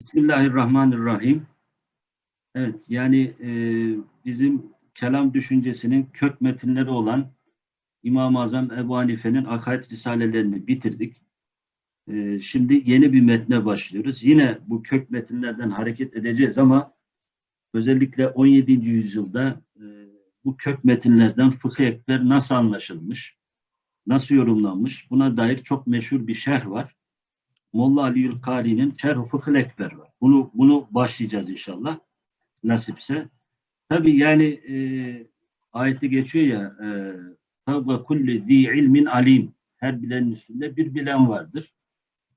Bismillahirrahmanirrahim. Evet, yani e, bizim kelam düşüncesinin kök metinleri olan İmam-ı Azam Ebu Hanife'nin akaid risalelerini bitirdik. E, şimdi yeni bir metne başlıyoruz. Yine bu kök metinlerden hareket edeceğiz ama özellikle 17. yüzyılda e, bu kök metinlerden fıkıh ekber nasıl anlaşılmış, nasıl yorumlanmış buna dair çok meşhur bir şerh var. Molla Ali Yülkari'nin Şerh-i Fıkhıl Ekber var. Bunu, bunu başlayacağız inşallah. Nasipse. Tabi yani e, ayette geçiyor ya ve kulli zi ilmin alim. Her bilenin üstünde bir bilen vardır.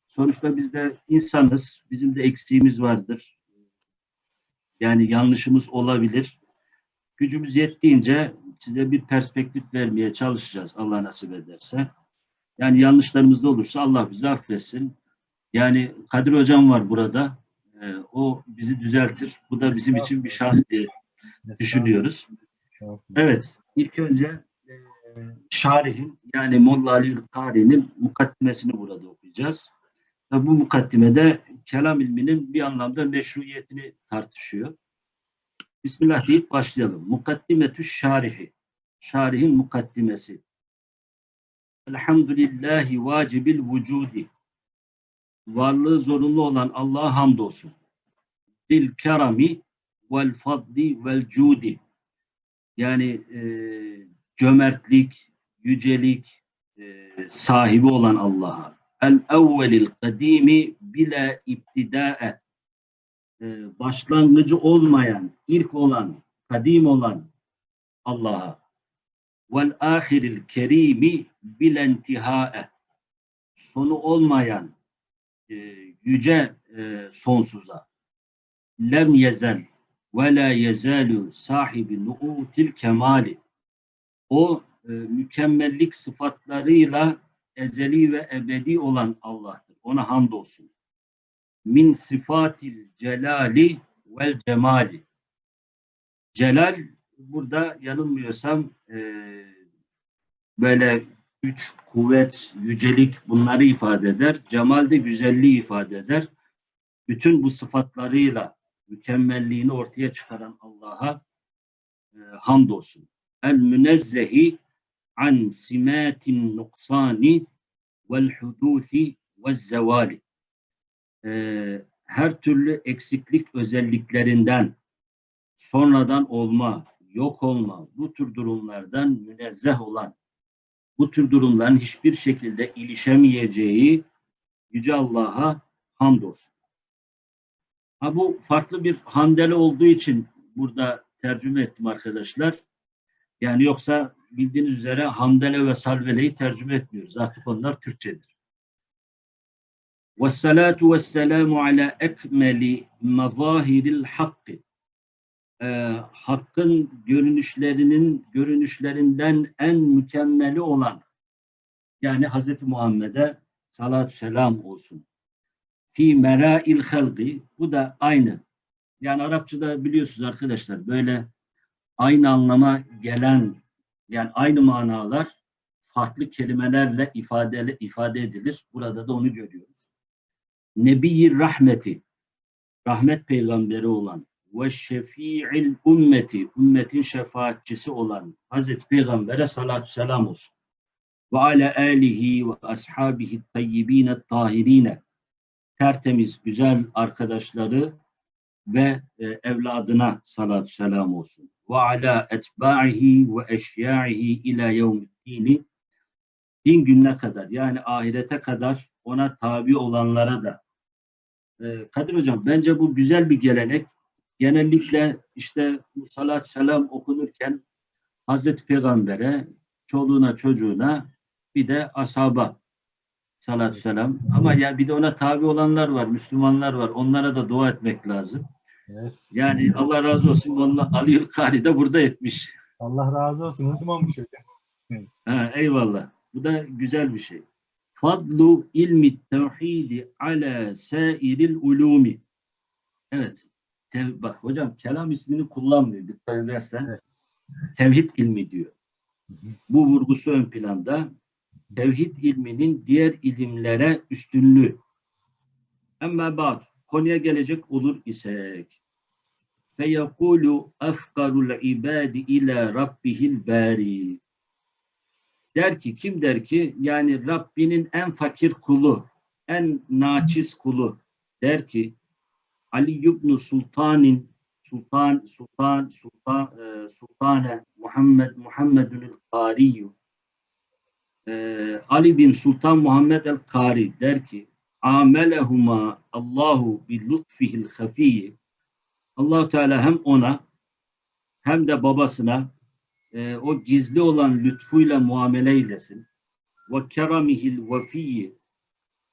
Sonuçta biz de insanız. Bizim de eksiğimiz vardır. Yani yanlışımız olabilir. Gücümüz yettiğince size bir perspektif vermeye çalışacağız Allah nasip ederse. Yani yanlışlarımız da olursa Allah bizi affetsin. Yani Kadir Hocam var burada. Ee, o bizi düzeltir. Bu da bizim için bir şans diye düşünüyoruz. Evet. ilk önce e, Şarih'in yani Molla Ali Kari'nin mukaddimesini burada okuyacağız. Ve bu mukaddimede kelam ilminin bir anlamda meşruiyetini tartışıyor. Bismillah deyip başlayalım. Mukaddimetü şarihi. Şarihin mukaddimesi. Elhamdülillahi vacibil vücudi varlığı zorunlu olan Allah'a hamdolsun. Dil kerami vel fadli vel cudi yani e, cömertlik, yücelik e, sahibi olan Allah'a. El evvelil kadimi bile iptidae e, başlangıcı olmayan, ilk olan, kadim olan Allah'a. Vel ahiril kerimi bilentihae sonu olmayan, e, yüce e, sonsuza lem yezel ve la yezalu sahibi nu'util kemali o e, mükemmellik sıfatlarıyla ezeli ve ebedi olan Allah'tır. Ona hamdolsun. Min sıfatil celali vel cemali. Celal burada yanılmıyorsam e, böyle güç, kuvvet, yücelik bunları ifade eder. Cemal de güzelliği ifade eder. Bütün bu sıfatlarıyla mükemmelliğini ortaya çıkaran Allah'a e, hamdolsun. El münezzehi an simatin nuksani vel hudusi ve zevali. E, her türlü eksiklik özelliklerinden sonradan olma, yok olma, bu tür durumlardan münezzeh olan bu tür durumların hiçbir şekilde ilişemeyeceği Yüce Allah'a hamdolsun. Ha bu farklı bir handele olduğu için burada tercüme ettim arkadaşlar. Yani yoksa bildiğiniz üzere hamdele ve salveleyi tercüme etmiyoruz. Artık onlar Türkçedir. Vessalatu vesselamu ala ekmeli mazahiril hakkı e, hakkın görünüşlerinin görünüşlerinden en mükemmeli olan yani Hz. Muhammed'e salatü selam olsun. Fi mera'il halqi bu da aynı. Yani Arapçada biliyorsunuz arkadaşlar böyle aynı anlama gelen yani aynı manalar farklı kelimelerle ifade, ifade edilir. Burada da onu görüyoruz. Nebi rahmeti rahmet peygamberi olan ve şefi'il ümmeti, ümmetin şefaatçisi olan Hazreti Peygamber'e salatü selam olsun. Ve ala alihi ve ashabihi tayyibine tahirine tertemiz, güzel arkadaşları ve e, evladına salatü selam olsun. Ve ala etba'ihi ve eşya'ihi ila yevmiddini din gününe kadar yani ahirete kadar ona tabi olanlara da e, Kadir Hocam bence bu güzel bir gelenek genellikle işte salat selam okunurken Hazreti Peygamber'e, çoluğuna, çocuğuna bir de ashaba salat selam. Ama ya bir de ona tabi olanlar var, Müslümanlar var. Onlara da dua etmek lazım. Evet. Yani Allah razı olsun. Allah Ali Yülkari de burada etmiş. Allah razı olsun. Unutmamış hocam. Ha, eyvallah. Bu da güzel bir şey. Fadlu ilmi tevhidi ala sairil ulumi. Evet. Tev bak hocam kelam ismini kullanmıyor dikkat edersen. Evet. Tevhid ilmi diyor. Hı hı. Bu vurgusu ön planda. Tevhid ilminin diğer ilimlere üstünlüğü. Ama bak konuya gelecek olur isek feyekulu efkarul ibadi ila rabbihil bari der ki kim der ki yani Rabbinin en fakir kulu en naçiz kulu der ki Ali ibn Sultan'in Sultan Sultan Sultan e, Sultane Muhammed Muhammedül Kari e, Ali bin Sultan Muhammed el Kari der ki amelehuma Allahu bi lutfihil hafiyi. Allah Teala hem ona hem de babasına e, o gizli olan lütfuyla muamele eylesin. Ve keramihil vefiyyi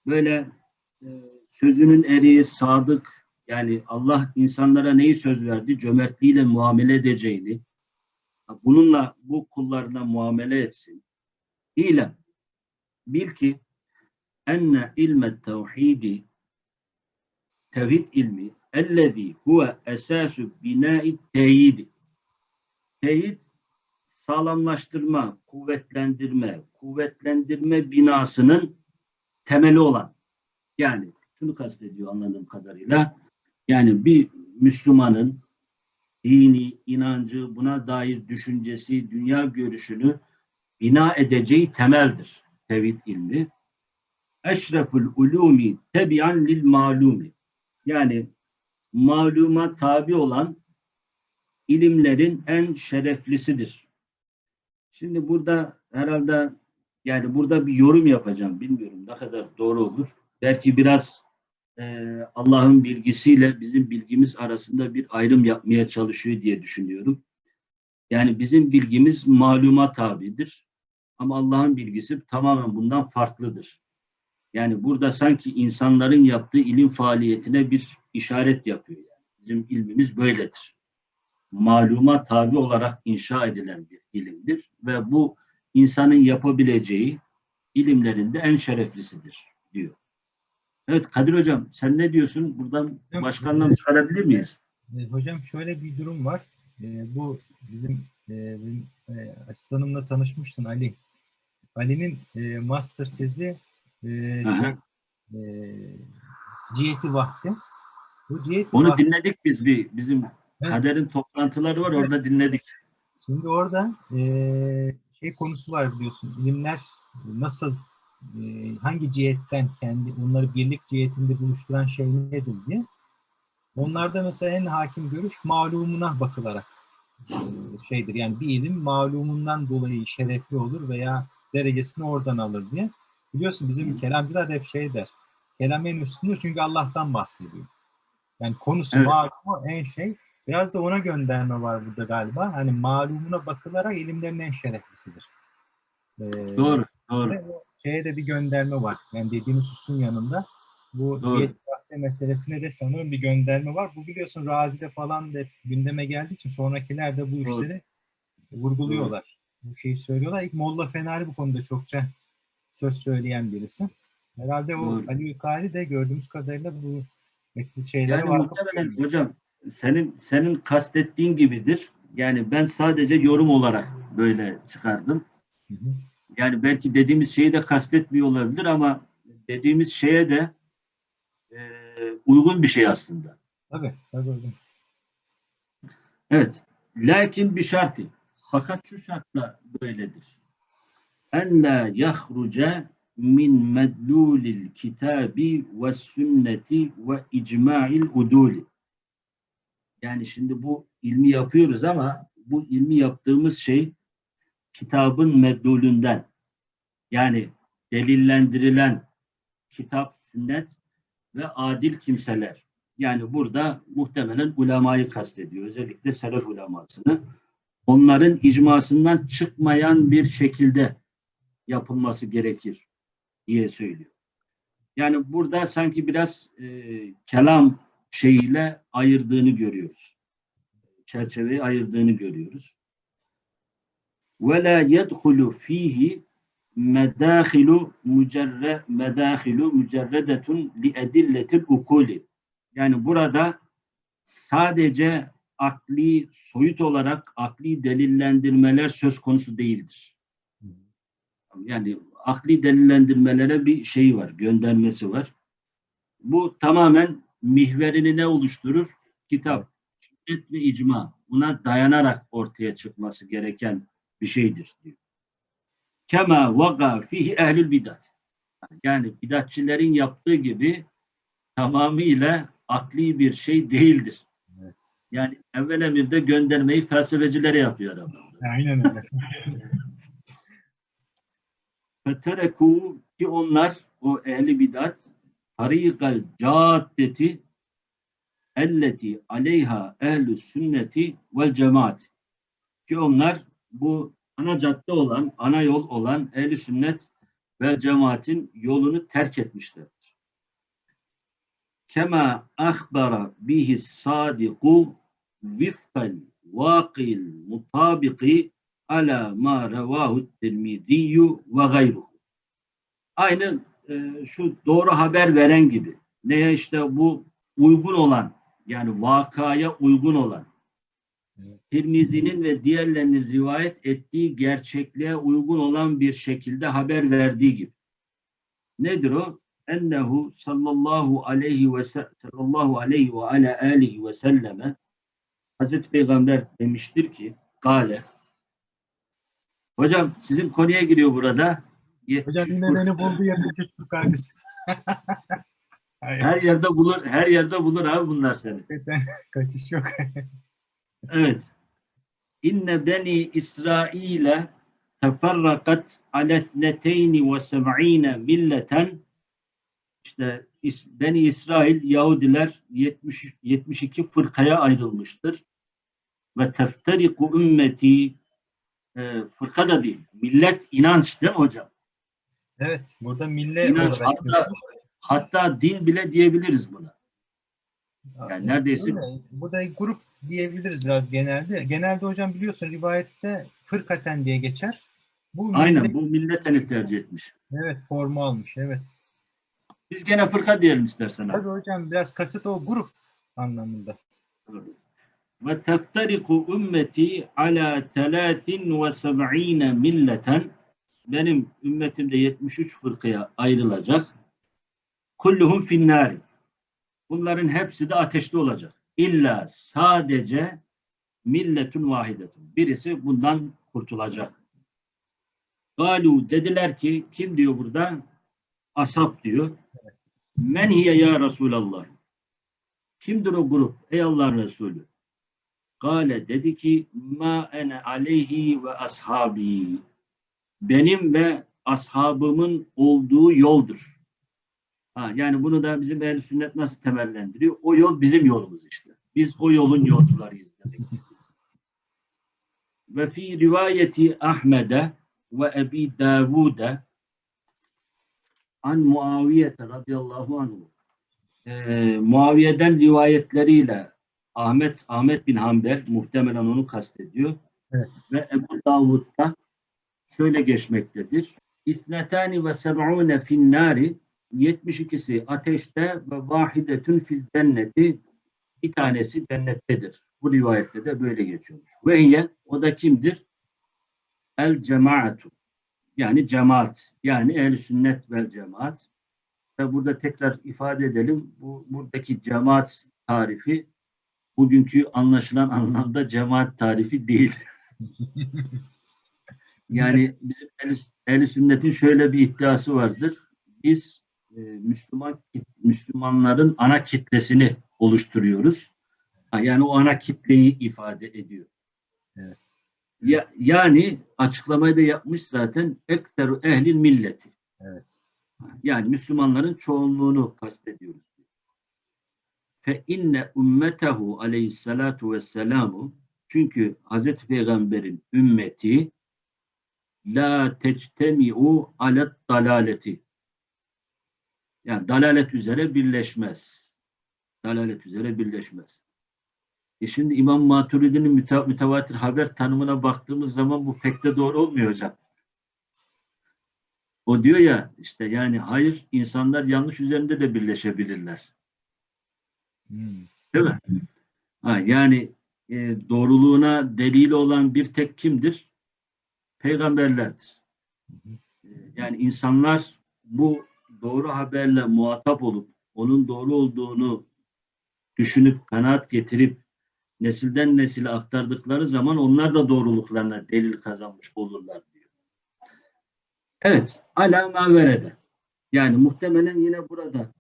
böyle e, sözünün eriği sadık yani Allah insanlara neyi söz verdi? Cömertliğiyle muamele edeceğini bununla bu kullarına muamele etsin. İlem bil ki enne ilmet tevhidi tevhid ilmi ellezî huve esâsü binâi teyidi teyit sağlamlaştırma, kuvvetlendirme, kuvvetlendirme binasının temeli olan yani şunu kastediyor anladığım kadarıyla yani bir Müslümanın dini, inancı, buna dair düşüncesi, dünya görüşünü bina edeceği temeldir tevhid ilmi. Eşreful ulumi tebian lil malumi. Yani maluma tabi olan ilimlerin en şereflisidir. Şimdi burada herhalde yani burada bir yorum yapacağım. Bilmiyorum ne kadar doğru olur. Belki biraz e, Allah'ın bilgisiyle bizim bilgimiz arasında bir ayrım yapmaya çalışıyor diye düşünüyorum. Yani bizim bilgimiz maluma tabidir. Ama Allah'ın bilgisi tamamen bundan farklıdır. Yani burada sanki insanların yaptığı ilim faaliyetine bir işaret yapıyor. Yani. Bizim ilmimiz böyledir. Maluma tabi olarak inşa edilen bir ilimdir ve bu insanın yapabileceği ilimlerinde en şereflisidir diyor. Evet Kadir Hocam sen ne diyorsun? Buradan Hocam, başkandan çıkarabilir miyiz? E, hocam şöyle bir durum var. E, bu bizim, e, benim e, asistanımla tanışmıştın Ali. Ali'nin e, master tezi e, Aha. e, ciheti vakti. Bu ciheti Onu vakti- dinledik biz bir bizim Evet. Kader'in toplantıları var orada dinledik. Şimdi orada şey konusu var biliyorsun. İlimler nasıl, eee, hangi cihetten kendi onları birlik cihetinde buluşturan şey nedir diye. Onlarda mesela en hakim görüş malumuna bakılarak eee, şeydir. Yani bir ilim malumundan dolayı şerefli olur veya derecesini oradan alır diye. Biliyorsun bizim kelamcılar hep şey der. Kelam en üstündür çünkü Allah'tan bahsediyor. Yani konusu Evet. malumu en şey. Biraz da ona gönderme var burada galiba. Hani malumuna bakılarak ilimlerin en şereflisidir. Ee, Doğru, doğru. Şeye de bir gönderme var. Yani dediğiniz hususun yanında. Bu Doğru. diyet meselesine de sanırım bir gönderme var. Bu biliyorsun Razi'de falan da gündeme geldiği için sonrakiler de bu Doğru. işleri vurguluyorlar. Bu şeyi söylüyorlar. İlk Molla Fenari bu konuda çokça söz söyleyen birisi. Herhalde o Doğru. Ali Yukari de gördüğümüz kadarıyla bu şeylere Yani vakıf muhtemelen hocam senin senin kastettiğin gibidir. Yani ben sadece yorum olarak böyle çıkardım. Hı hı. Yani belki dediğimiz şeyi de kastetmiyor olabilir ama dediğimiz şeye de e, uygun bir şey aslında. Tabii, tabii. Evet. Lakin bir şartı. Fakat şu şartla böyledir. En la yahruca min medlulil kitabi ve sünneti ve icma'il uduli. Yani şimdi bu ilmi yapıyoruz ama bu ilmi yaptığımız şey kitabın meddulünden yani delillendirilen kitap, sünnet ve adil kimseler. Yani burada muhtemelen ulemayı kastediyor. Özellikle selef ulemasını. Onların icmasından çıkmayan bir şekilde yapılması gerekir diye söylüyor. Yani burada sanki biraz e, kelam şeyiyle ayırdığını görüyoruz. Çerçeveyi ayırdığını görüyoruz ve la yedhulu fihi medahilu mücerre medahilu mücerredetun li edilletil ukuli. Yani burada sadece akli soyut olarak akli delillendirmeler söz konusu değildir. Yani akli delillendirmelere bir şey var, göndermesi var. Bu tamamen mihverini ne oluşturur? Kitap, sünnet ve icma. Buna dayanarak ortaya çıkması gereken bir şeydir diyor. Kema vaga fihi ehlül bidat. Yani bidatçilerin yaptığı gibi tamamıyla akli bir şey değildir. Evet. Yani evvel emirde göndermeyi felsefecilere yapıyor adam. Aynen öyle. Fetereku ki onlar o ehli bidat tarikal caddeti elleti aleyha ehlü sünneti vel cemaat ki onlar bu ana cadde olan, ana yol olan ehli sünnet ve cemaatin yolunu terk etmişlerdir. Kema ahbara bihi sadiku vifkal vakil mutabiki ala ma revahu tirmidiyyu ve gayruhu. Aynı e, şu doğru haber veren gibi. Neye işte bu uygun olan yani vakaya uygun olan Tirmizi'nin ve diğerlerinin rivayet ettiği gerçekliğe uygun olan bir şekilde haber verdiği gibi. Nedir o? Ennehu sallallahu aleyhi ve sallallahu aleyhi ve ala alihi ve selleme Hazreti Peygamber demiştir ki Gale Hocam sizin konuya giriyor burada. 73 Hocam yine beni buldu 73 fırkacısı. Hayır, Her yerde bulur, her yerde bulur abi bunlar seni. kaçış yok. Evet. İnne beni İsrail'e teferrakat ale thneteyni ve seb'ine milleten işte Beni İsrail Yahudiler 70, 72 fırkaya ayrılmıştır. Ve tefteriku ümmeti e, fırka da değil. Millet inanç değil mi hocam? Evet, burada mille İnanç, hatta- Hatta din bile diyebiliriz buna. yani neredeyse- Öyle. Bu da grup diyebiliriz biraz genelde. Genelde hocam biliyorsun rivayette fırkaten diye geçer. Bu Aynen millet- bu milleteni tercih etmiş. Evet formu almış evet. Biz gene fırka diyelim istersen abi. Tabii hocam biraz kasıt o grup anlamında. ve teftariku ümmeti ala 73 milleten benim ümmetimde 73 fırkaya ayrılacak. Kulluhum finnari. Bunların hepsi de ateşte olacak. İlla sadece milletun vahidetun. Birisi bundan kurtulacak. Galu dediler ki kim diyor burada? Ashab diyor. Men hiye ya Resulallah. Kimdir o grup? Ey Allah'ın Resulü. Gale dedi ki ma ene aleyhi ve ashabi. Benim ve ashabımın olduğu yoldur. Ha, yani bunu da bizim ehl sünnet nasıl temellendiriyor? O yol bizim yolumuz işte. Biz o yolun yolcularıyız demek istiyor. Ve fi rivayeti Ahmed'e ve Ebi Davud'e an Muaviye radıyallahu anh e, Muaviye'den rivayetleriyle Ahmet Ahmet bin Hanbel muhtemelen onu kastediyor. Evet. Ve Ebu Davud'da şöyle geçmektedir. İsnetani ve seb'une fin nari 72'si ateşte ve vahidetün fil cenneti bir tanesi cennettedir. Bu rivayette de böyle geçiyormuş. Ve hiye o da kimdir? El cemaatu yani cemaat yani ehl sünnet vel cemaat ve burada tekrar ifade edelim bu buradaki cemaat tarifi bugünkü anlaşılan anlamda cemaat tarifi değil. Yani bizim ehl ehl sünnetin şöyle bir iddiası vardır. Biz e, Müslüman Müslümanların ana kitlesini oluşturuyoruz. Yani o ana kitleyi ifade ediyor. Evet. Ya, yani açıklamayı da yapmış zaten ekteru ehlil milleti. Evet. Yani Müslümanların çoğunluğunu kastediyoruz. Fe inne ümmetehu aleyhissalatu vesselamu çünkü Hazreti Peygamber'in ümmeti la tectemi'u alet dalaleti yani dalalet üzere birleşmez. Dalalet üzere birleşmez. E şimdi İmam Maturidi'nin müte- mütevatir haber tanımına baktığımız zaman bu pek de doğru olmuyor hocam. O diyor ya işte yani hayır insanlar yanlış üzerinde de birleşebilirler. Hmm. Değil mi? Ha, yani e, doğruluğuna delil olan bir tek kimdir? Peygamberlerdir. E, yani insanlar bu doğru haberle muhatap olup onun doğru olduğunu düşünüp kanaat getirip nesilden nesile aktardıkları zaman onlar da doğruluklarına delil kazanmış olurlar diyor. Evet, ala ma verede. Yani muhtemelen yine burada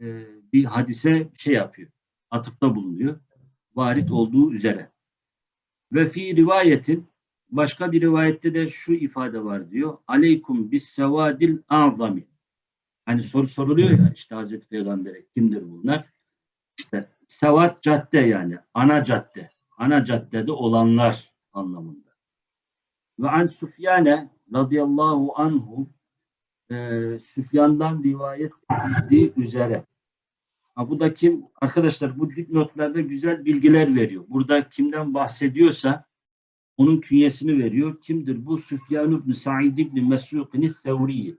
e, bir hadise şey yapıyor, atıfta bulunuyor. Varit olduğu üzere. Ve fi rivayetin başka bir rivayette de şu ifade var diyor. Aleykum bis sevadil azami. Hani soru soruluyor ya işte Hazreti Peygamber'e kimdir bunlar? İşte sevat cadde yani ana cadde. Ana caddede olanlar anlamında. Ve an Süfyane radıyallahu anhu e, Süfyan'dan rivayet edildiği üzere. Ha, bu da kim? Arkadaşlar bu dipnotlarda güzel bilgiler veriyor. Burada kimden bahsediyorsa onun künyesini veriyor. Kimdir bu? Süfyan ibn Sa'id ibn Mesruq'in Sevriyi.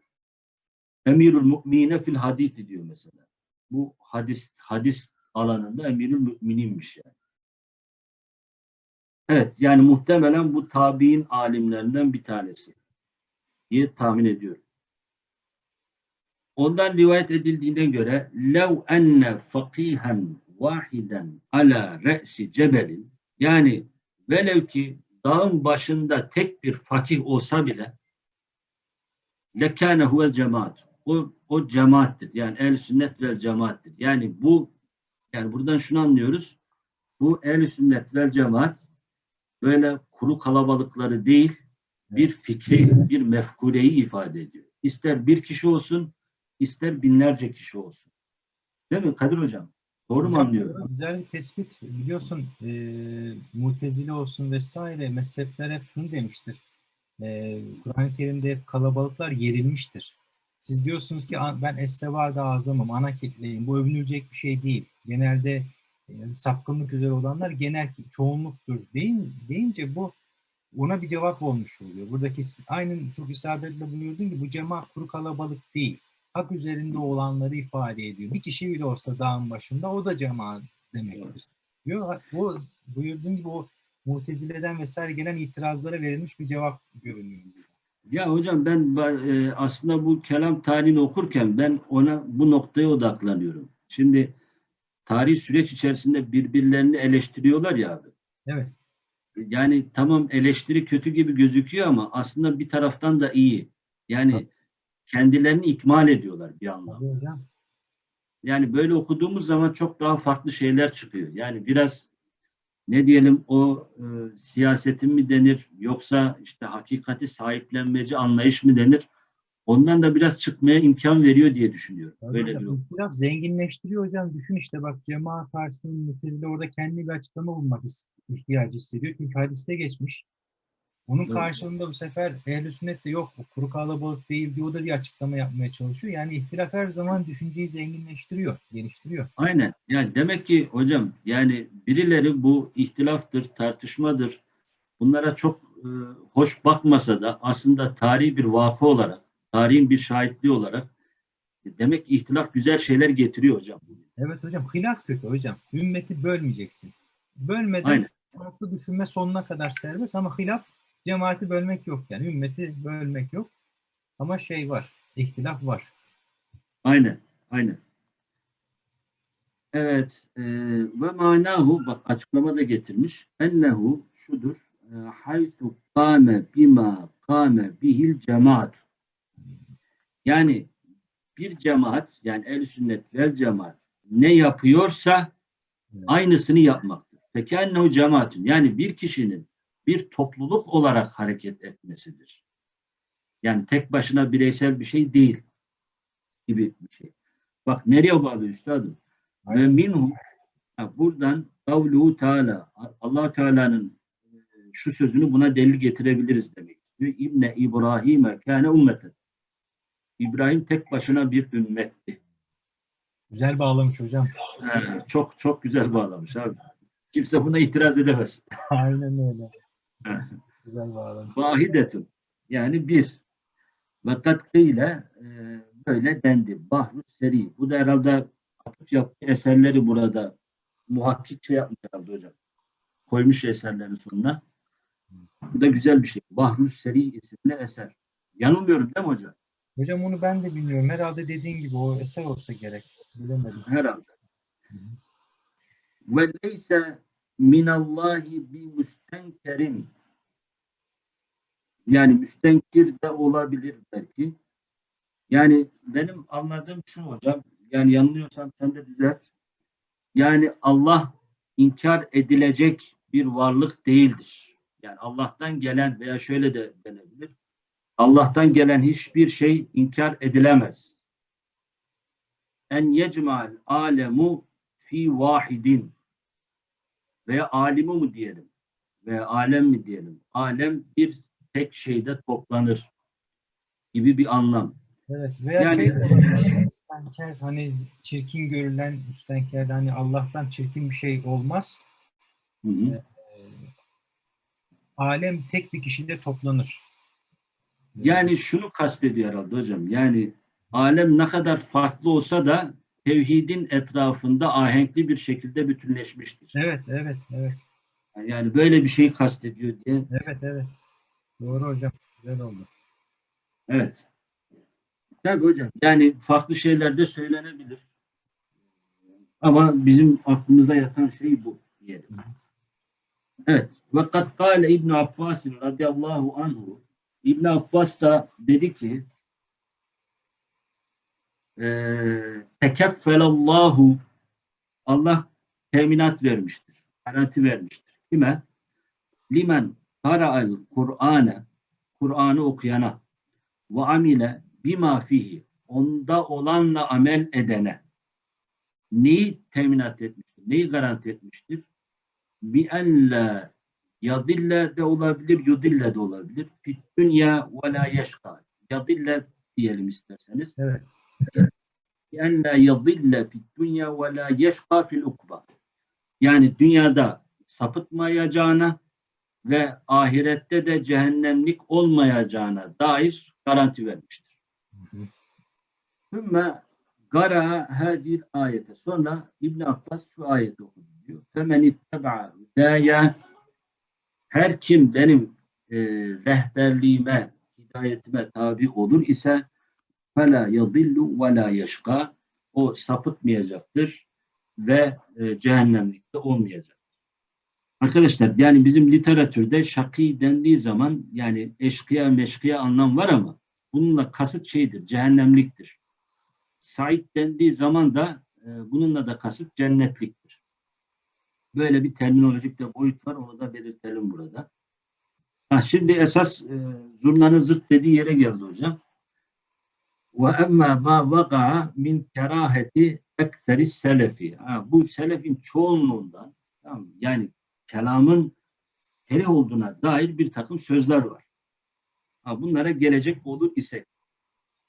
Emirül Mü'mine fil hadisi diyor mesela. Bu hadis hadis alanında emirül müminiymiş yani. Evet yani muhtemelen bu tabi'in alimlerinden bir tanesi diye tahmin ediyorum. Ondan rivayet edildiğine göre lev enne fakihen vahiden ala re'si cebelin yani velev ki dağın başında tek bir fakih olsa bile lekâne huvel cemaat o, o cemaattir. Yani el sünnet vel cemaattir. Yani bu yani buradan şunu anlıyoruz. Bu el sünnet vel cemaat böyle kuru kalabalıkları değil bir fikri, bir mefkureyi ifade ediyor. İster bir kişi olsun, ister binlerce kişi olsun. Değil mi Kadir Hocam? Doğru mu anlıyorum? Güzel bir tespit. Biliyorsun e, mutezile olsun vesaire mezhepler hep şunu demiştir. E, Kur'an-ı Kerim'de kalabalıklar yerilmiştir. Siz diyorsunuz ki "A- ben es-sevada azamım, ana kitleyim. Bu övünülecek bir şey değil. Genelde e, sapkınlık üzere olanlar genel çoğunluktur deyin, deyince bu ona bir cevap olmuş oluyor. Buradaki aynen çok isabetle buyurdun ki bu cemaat kuru kalabalık değil. Hak üzerinde olanları ifade ediyor. Bir kişi bile olsa dağın başında o da cemaat demektir. Diyor, o buyurduğun gibi o mutezileden vesaire gelen itirazlara verilmiş bir cevap görünüyor. Ya hocam ben e, aslında bu kelam tarihini okurken ben ona bu noktaya odaklanıyorum. Şimdi tarih süreç içerisinde birbirlerini eleştiriyorlar ya abi. Evet. Yani tamam eleştiri kötü gibi gözüküyor ama aslında bir taraftan da iyi. Yani kendilerini ikmal ediyorlar bir anlamda. Tabii. Yani böyle okuduğumuz zaman çok daha farklı şeyler çıkıyor. Yani biraz ne diyelim o e, siyasetin mi denir yoksa işte hakikati sahiplenmeci anlayış mı denir? Ondan da biraz çıkmaya imkan veriyor diye düşünüyorum. Tabii Böyle bir İhtilaf zenginleştiriyor hocam. Düşün işte bak cemaat karşısında mutezile orada kendi bir açıklama bulmak ihtiyacı hissediyor. Çünkü hadiste geçmiş. Onun Evet. karşılığında bu sefer ehl sünnet de yok bu kuru kalabalık değil diyor da bir açıklama yapmaya çalışıyor. Yani ihtilaf her zaman düşünceyi zenginleştiriyor, geliştiriyor. Aynen. Yani demek ki hocam yani birileri bu ihtilaftır, tartışmadır. Bunlara çok e, hoş bakmasa da aslında tarihi bir vakı olarak, tarihin bir şahitliği olarak e, demek ki ihtilaf güzel şeyler getiriyor hocam. Evet hocam hilaf kötü hocam. Ümmeti bölmeyeceksin. Bölmeden Aynen. farklı düşünme sonuna kadar serbest ama hilaf cemaati bölmek yok yani ümmeti bölmek yok. Ama şey var, ihtilaf var. Aynen. Aynen. Evet. E, ve manahu bak açıklama da getirmiş. Ennehu şudur. e, Haytu kâme bima kâme bihil cemaat. Yani bir cemaat yani el sünnet vel cemaat ne yapıyorsa aynısını yapmaktır. Peki o cemaatin yani bir kişinin bir topluluk olarak hareket etmesidir. Yani tek başına bireysel bir şey değil gibi bir şey. Bak nereye bağlı üstadım? Ve minhu buradan kavluhu Teala Allah Teala'nın e, şu sözünü buna delil getirebiliriz demek istiyor. İbne İbrahim'e kâne ümmeten. İbrahim tek başına bir ümmetti. Güzel bağlamış hocam. He, çok çok güzel bağlamış abi. Kimse buna itiraz edemez. Aynen öyle. Güzel. Vahidetun yani bir. Vakat ile böyle dendi. Bahru seri. Bu da herhalde atıf yaptığı eserleri burada muhakkik şey yapmış herhalde hocam. Koymuş eserlerin sonuna. Bu da güzel bir şey. Bahru Seri isimli eser. Yanılmıyorum değil mi hocam? Hocam onu ben de bilmiyorum. Herhalde dediğin gibi o eser olsa gerek. Bilemedim. Herhalde. ve leyse minallahi bi müstenkerin yani müstenkir de olabilir belki. Yani benim anladığım şu hocam, yani yanılıyorsam sen de düzelt. Yani Allah inkar edilecek bir varlık değildir. Yani Allah'tan gelen veya şöyle de denebilir. Allah'tan gelen hiçbir şey inkar edilemez. En yecmal alemu fi vahidin veya alimu mu diyelim veya alem mi diyelim. Alem bir tek şeyde toplanır gibi bir anlam. Evet. Veya Yani- şey müstenker hani çirkin görülen müstenkerde hani Allah'tan çirkin bir şey olmaz. Hı hı. Ee, alem tek bir kişide toplanır. Yani şunu kastediyor herhalde hocam. Yani alem ne kadar farklı olsa da tevhidin etrafında ahenkli bir şekilde bütünleşmiştir. Evet, evet, evet. Yani böyle bir şeyi kastediyor diye. Evet, evet. Doğru hocam. Güzel oldu. Evet. Tabii hocam. Yani farklı şeyler de söylenebilir. Ama bizim aklımıza yatan şey bu diyelim. Evet. Ve kad kâle İbn Abbas radıyallahu anhu İbn Abbas da dedi ki tekeffelallahu Allah teminat vermiştir. Garanti vermiştir. Kime? Limen kara'al Kur'ane Kur'an'ı okuyana ve amile bima fihi onda olanla amel edene neyi teminat etmiştir? Neyi garanti etmiştir? Bi ella yadille de olabilir, yudille de olabilir. Fit dünya ve la yeşka. Yadille diyelim isterseniz. Evet. Ella yadille fit dünya ve la yeşka fil ukba. Yani dünyada sapıtmayacağına ve ahirette de cehennemlik olmayacağına dair garanti vermiştir. Sümme gara hadir ayete. Sonra İbn Abbas şu ayeti okudu diyor. Femen itteba hüdaya her kim benim e, rehberliğime, hidayetime tabi olur ise yadillu ve la yeşka o sapıtmayacaktır ve e, cehennemlikte olmayacak. Arkadaşlar yani bizim literatürde şakî dendiği zaman yani eşkıya meşkıya anlam var ama bununla kasıt şeydir, cehennemliktir. Said dendiği zaman da e, bununla da kasıt cennetliktir. Böyle bir terminolojik de boyut var, onu da belirtelim burada. Ha, şimdi esas e, zurnanın zırt dediği yere geldi hocam. Ma vaka min keraheti ekseri selefi. Ha, bu selefin çoğunluğundan tamam, yani kelamın kerih olduğuna dair bir takım sözler var. Ha, bunlara gelecek olur isek.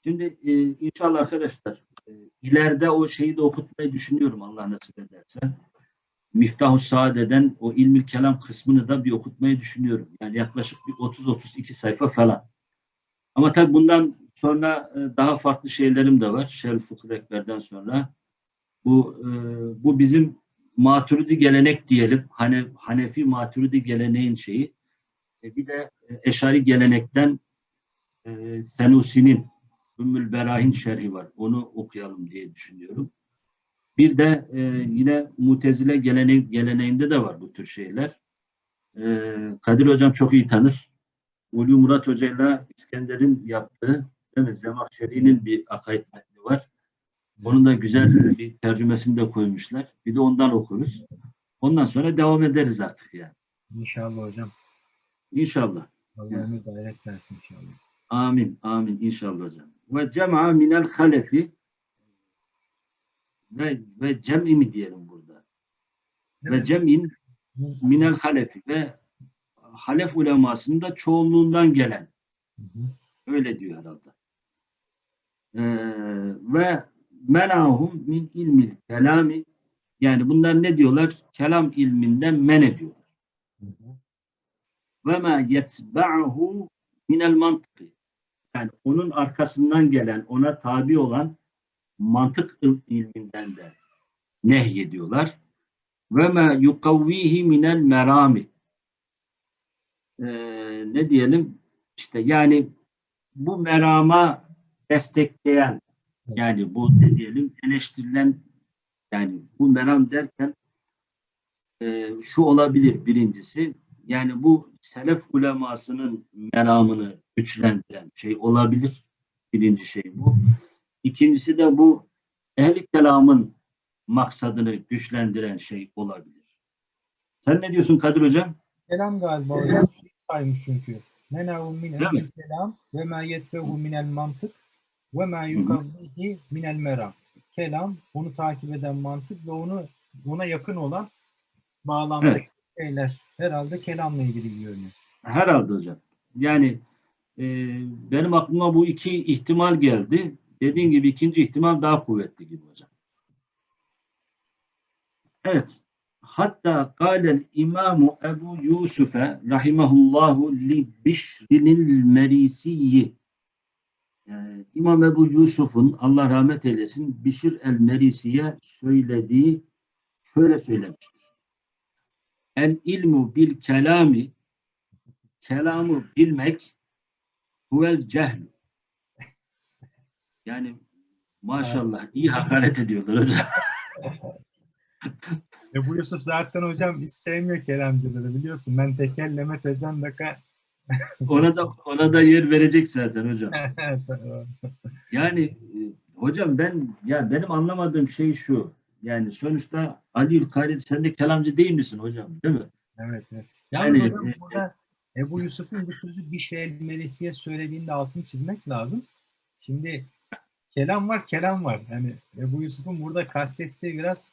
Şimdi e, inşallah arkadaşlar e, ileride o şeyi de okutmayı düşünüyorum Allah nasip ederse. Miftah-ı Saade'den o ilmi kelam kısmını da bir okutmayı düşünüyorum. Yani yaklaşık bir 30-32 sayfa falan. Ama tabii bundan sonra e, daha farklı şeylerim de var. Şerh Fıkıh Ekber'den sonra. Bu e, bu bizim Maturidi gelenek diyelim. Hane, Hanefi Maturidi geleneğin şeyi. E, bir de Eşari gelenekten Senusi'nin Ümmül Berahin şerhi var. Onu okuyalım diye düşünüyorum. Bir de yine Mutezile gelene, geleneğinde de var bu tür şeyler. Kadir Hocam çok iyi tanır. Ulu Murat Hoca ile İskender'in yaptığı değil mi? Zemahşeri'nin bir akaid metni var. Onun da güzel bir tercümesini de koymuşlar. Bir de ondan okuruz. Ondan sonra devam ederiz artık yani. İnşallah hocam. İnşallah. Allah ömür gayret versin inşallah. Amin. Amin. İnşallah hocam. Ve cem'a minel halefi ve, ve cem'i mi diyelim burada? Ve Evet. cem'in minel halefi ve halef ulemasının da çoğunluğundan gelen. Hı hı. Öyle diyor herhalde. Ee, ve menahum min ilmil kelami yani bunlar ne diyorlar? Kelam ilminden men ediyorlar. Ve ma yetba'hu minel mantıkı. Yani onun arkasından gelen, ona tabi olan mantık il- ilminden de nehyediyorlar. Ve ma yukavvihi minel merami. Ee, ne diyelim? İşte yani bu merama destekleyen yani bu ne diyelim eleştirilen yani bu meram derken e, şu olabilir birincisi. Yani bu selef ulemasının meramını güçlendiren şey olabilir. Birinci şey bu. İkincisi de bu ehli kelamın maksadını güçlendiren şey olabilir. Sen ne diyorsun Kadir Hocam? Kelam galiba hocam şey saymış çünkü. Menavun min Değil mi? el kelam ve ma yetbehu minel mantık ve ma yukavvihi minel meram. Kelam, onu takip eden mantık ve onu ona yakın olan bağlamdaki şeyler herhalde kelamla ilgili görünüyor. Herhalde hocam. Yani e, benim aklıma bu iki ihtimal geldi. Dediğin gibi ikinci ihtimal daha kuvvetli gibi hocam. Evet. Hatta kâlel imamu Ebu Yusuf'e rahimahullahu li bişrinil merisiyyi yani İmam Ebu Yusuf'un Allah rahmet eylesin Bişir el-Merisi'ye söylediği şöyle söylemiştir. El ilmu bil kelami kelamı bilmek huvel cehl. Yani maşallah iyi hakaret ediyorlar hocam. E bu Yusuf zaten hocam hiç sevmiyor kelamcıları biliyorsun. Ben tekelleme tezendaka Ona da ona da yer verecek zaten hocam. Yani e, hocam ben ya benim anlamadığım şey şu. Yani sonuçta Ali Ülkari sen de kelamcı değil misin hocam? Değil mi? evet, evet. Yani Yani, hocam e, burada Ebu Yusuf'un bu sözü bir şey Melisi'ye söylediğinde altını çizmek lazım. Şimdi kelam var, kelam var. Yani Ebu Yusuf'un burada kastettiği biraz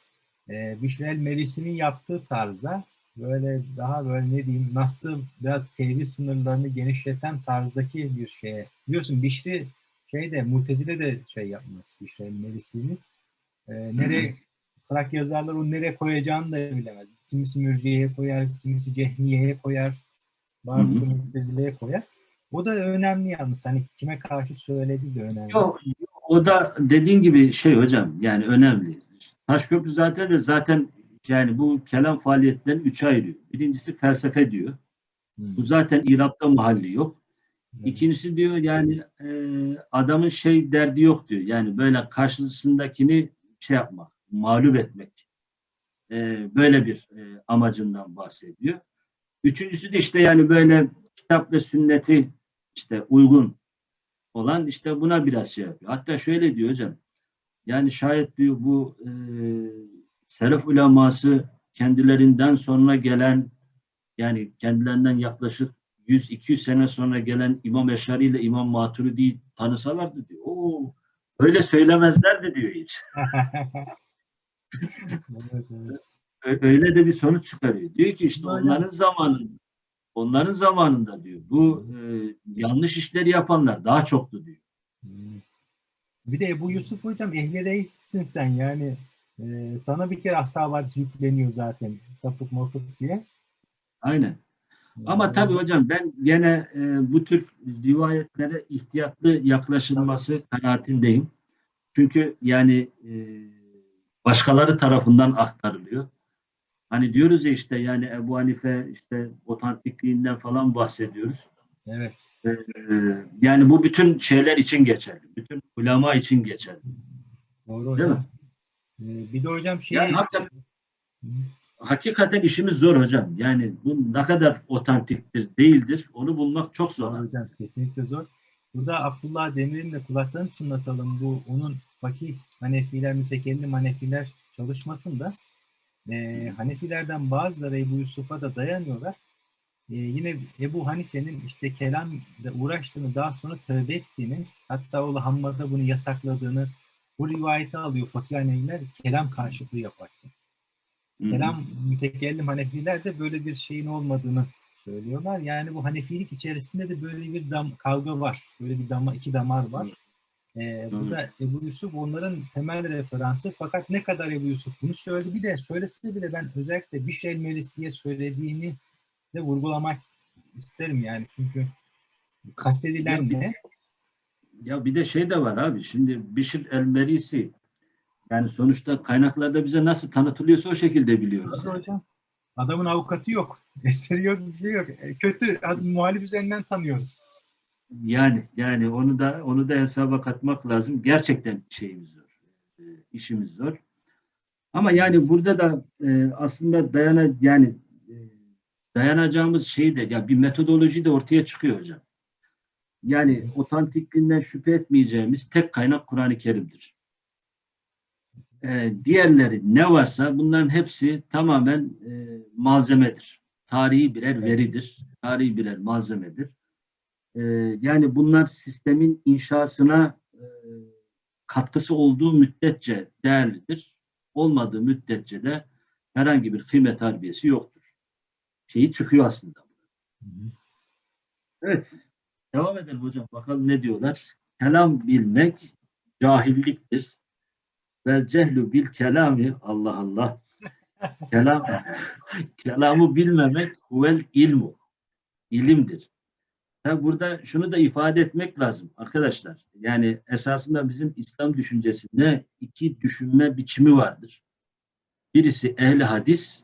e, Bişrel Melisi'nin yaptığı tarzda böyle daha böyle ne diyeyim nasıl biraz tevhid sınırlarını genişleten tarzdaki bir şeye. Biliyorsun Bişri şeyde Mutezile de şey yapmaz Bişrel Melisi'nin. E, nereye Frak yazarlar onu nereye koyacağını da bilemez. Kimisi mürciyeye koyar, kimisi cehmiyeye koyar, bazısı mütezile'ye koyar. O da önemli yalnız. Hani kime karşı söylediği de önemli. Yok, o da dediğin gibi şey hocam yani önemli. Taşköprü zaten de zaten yani bu kelam faaliyetlerini üçe ayırıyor. Birincisi felsefe diyor. Hmm. Bu zaten İrab'da mahalli yok. Evet. İkincisi diyor yani e, adamın şey derdi yok diyor. Yani böyle karşısındakini şey yapmak, mağlup etmek. E, böyle bir e, amacından bahsediyor. Üçüncüsü de işte yani böyle kitap ve sünneti işte uygun olan işte buna biraz şey yapıyor. Hatta şöyle diyor hocam. Yani şayet diyor bu e, selef uleması kendilerinden sonra gelen yani kendilerinden yaklaşık 100-200 sene sonra gelen İmam Eşari ile İmam Maturidi'yi tanısalardı diyor. Oo, öyle söylemezlerdi diyor hiç. Öyle de bir sonuç çıkarıyor. Diyor ki işte onların zamanında onların zamanında diyor bu e, yanlış işleri yapanlar daha çoktu diyor. Hmm. Bir de bu Yusuf hocam ehli değilsin sen yani e, sana bir kere ashab yükleniyor zaten sapık mopuk diye. Aynen. Ama Yani tabii hocam ben gene e, bu tür rivayetlere ihtiyatlı yaklaşılması kanaatindeyim. Çünkü yani e, başkaları tarafından aktarılıyor. Hani diyoruz ya işte yani Ebu Hanife işte otantikliğinden falan bahsediyoruz. Evet. E, yani bu bütün şeyler için geçerli. Bütün ulema için geçerli. Doğru Değil hocam. E, bir de hocam şey Yani hakikaten, hakikaten işimiz zor hocam. Yani bu ne kadar otantiktir, değildir onu bulmak çok zor. Zor hocam kesinlikle zor. Burada Abdullah Demir'in de kulaklarını çınlatalım. Bu onun fakih Hanefiler, mütekellim Hanefiler çalışmasında e, Hanefilerden bazıları Ebu Yusuf'a da dayanıyorlar. E, yine Ebu Hanife'nin işte kelamla uğraştığını daha sonra tövbe ettiğini hatta oğlu Hammad'a bunu yasakladığını bu rivayeti alıyor fakih Hanefiler kelam karşılığı yaparken. Kelam mütekellim Hanefiler de böyle bir şeyin olmadığını söylüyorlar. Yani bu Hanefilik içerisinde de böyle bir dam, kavga var. Böyle bir dama, iki damar var. Ee, burada Ebu Yusuf onların temel referansı. Fakat ne kadar Ebu Yusuf bunu söyledi. Bir de söylese bile ben özellikle bir şey Melisi'ye söylediğini de vurgulamak isterim yani. Çünkü kastedilen ne? Ya bir de şey de var abi. Şimdi Bişir el-Merisi yani sonuçta kaynaklarda bize nasıl tanıtılıyorsa o şekilde biliyoruz. Yani. hocam? Adamın avukatı yok. Eseri yok, bir şey yok. E, Kötü muhalif üzerinden tanıyoruz. Yani yani onu da onu da hesaba katmak lazım. Gerçekten şeyimiz zor. e, işimiz zor. Ama yani burada da e, aslında dayana yani e, dayanacağımız şey de ya bir metodoloji de ortaya çıkıyor hocam. Yani otantikliğinden şüphe etmeyeceğimiz tek kaynak Kur'an-ı Kerim'dir. E, diğerleri ne varsa bunların hepsi tamamen e, malzemedir. Tarihi birer veridir. Tarihi birer malzemedir. E, yani bunlar sistemin inşasına e, katkısı olduğu müddetçe değerlidir. Olmadığı müddetçe de herhangi bir kıymet harbiyesi yoktur. Şeyi çıkıyor aslında. Evet. Devam edelim hocam. Bakalım ne diyorlar. Kelam bilmek cahilliktir. Vel cehlu bil kelami Allah Allah. Kelam kelamı bilmemek huvel ilmu. İlimdir. Tabi burada şunu da ifade etmek lazım arkadaşlar. Yani esasında bizim İslam düşüncesinde iki düşünme biçimi vardır. Birisi ehli hadis,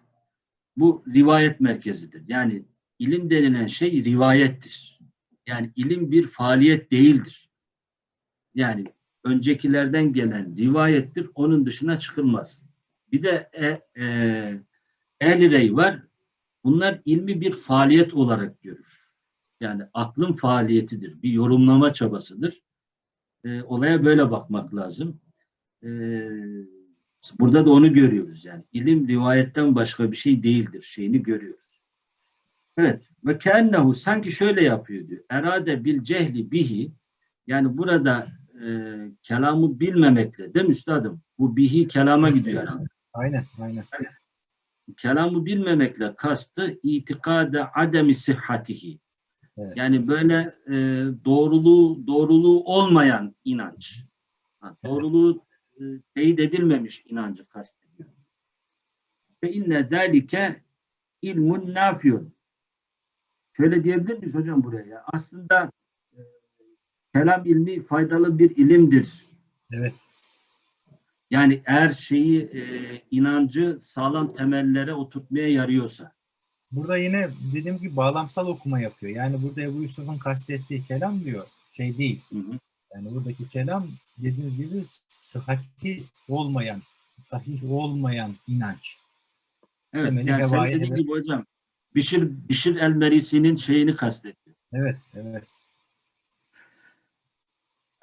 bu rivayet merkezidir. Yani ilim denilen şey rivayettir. Yani ilim bir faaliyet değildir. Yani öncekilerden gelen rivayettir, onun dışına çıkılmaz. Bir de e, e, rey var. Bunlar ilmi bir faaliyet olarak görür. Yani aklın faaliyetidir, bir yorumlama çabasıdır. E, olaya böyle bakmak lazım. E, burada da onu görüyoruz yani. İlim rivayetten başka bir şey değildir şeyini görüyoruz. Evet. Ve kennehu sanki şöyle yapıyor diyor. Erade bil cehli bihi yani burada e, kelamı bilmemekle değil mi üstadım? Bu bihi kelama gidiyor herhalde. Aynen, aynen. Kelamı bilmemekle kastı itikade ademi sıhhatihi. Evet. Yani böyle e, doğruluğu doğruluğu olmayan inanç. Ha, doğruluğu e, teyit edilmemiş inancı kastediyor. Ve inne zalike ilmun nafiyun. Şöyle diyebilir miyiz hocam buraya? ya? Aslında e, kelam ilmi faydalı bir ilimdir. Evet. Yani eğer şeyi e, inancı sağlam temellere oturtmaya yarıyorsa. Burada yine dediğim gibi bağlamsal okuma yapıyor. Yani burada Ebu Yusuf'un kastettiği kelam diyor. Şey değil. Hı hı. Yani buradaki kelam dediğiniz gibi sıhhati olmayan, sahih olmayan inanç. Evet, Temeli yani sen dediğin gibi hocam Bişir, Bişir el-Merisi'nin şeyini kastediyor. Evet, evet.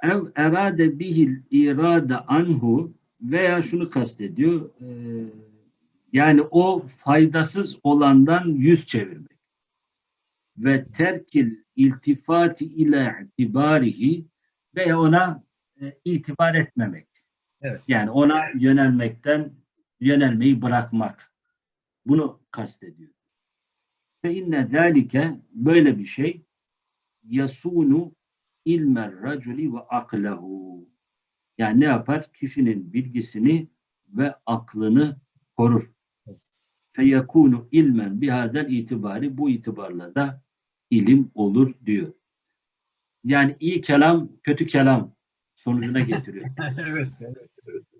Ev erade bihil irade anhu veya şunu kastediyor. e, yani o faydasız olandan yüz çevirmek. Ve terkil iltifati ile itibarihi veya ona e, itibar etmemek. Evet. Yani ona yönelmekten yönelmeyi bırakmak. Bunu kastediyor. Ve inne zâlike böyle bir şey yasunu ilmer raculi ve aklehu. Yani ne yapar? Kişinin bilgisini ve aklını korur. Feyekunu ilmen bihadel itibari bu itibarla da ilim olur diyor. Yani iyi kelam kötü kelam sonucuna getiriyor. evet, evet. Ee,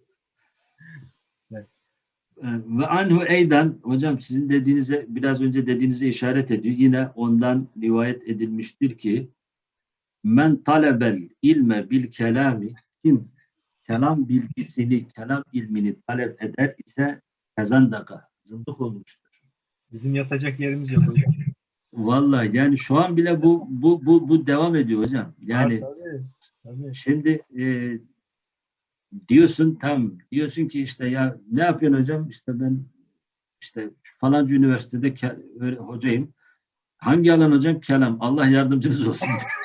Ve anhu eydan hocam sizin dediğinize biraz önce dediğinize işaret ediyor. Yine ondan rivayet edilmiştir ki men talebel ilme bil kelami kim kelam bilgisini, kelam ilmini talep eder ise kazandaka, zındık olmuştur. Bizim yatacak yerimiz yok hocam. Vallahi yani şu an bile bu bu bu bu devam ediyor hocam. Yani tabii, tabii. Şimdi e, diyorsun tam diyorsun ki işte ya ne yapıyorsun hocam işte ben işte falanca üniversitede ke- hocayım. Hangi alan hocam? Kelam. Allah yardımcınız olsun.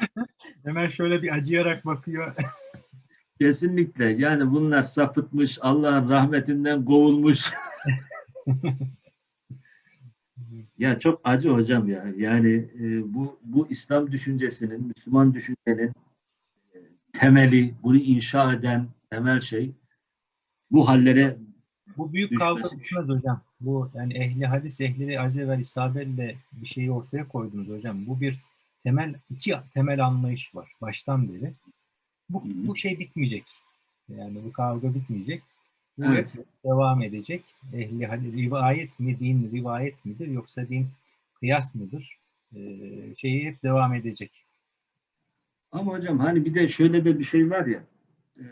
Hemen şöyle bir acıyarak bakıyor. Kesinlikle. Yani bunlar sapıtmış, Allah'ın rahmetinden kovulmuş. ya çok acı hocam ya. Yani e, bu bu İslam düşüncesinin, Müslüman düşüncenin temeli, bunu inşa eden temel şey bu hallere Bu büyük kavga düşmez hocam. Bu yani ehli hadis, ehli az evvel isabetle bir şeyi ortaya koydunuz hocam. Bu bir temel, iki temel anlayış var baştan beri. Bu, Hı hı. bu şey bitmeyecek. Yani bu kavga bitmeyecek. Bu Evet. devam edecek. Ehli hadis, rivayet mi din, rivayet midir yoksa din kıyas mıdır? Ee, şeyi hep devam edecek. Ama hocam hani bir de şöyle de bir şey var ya e,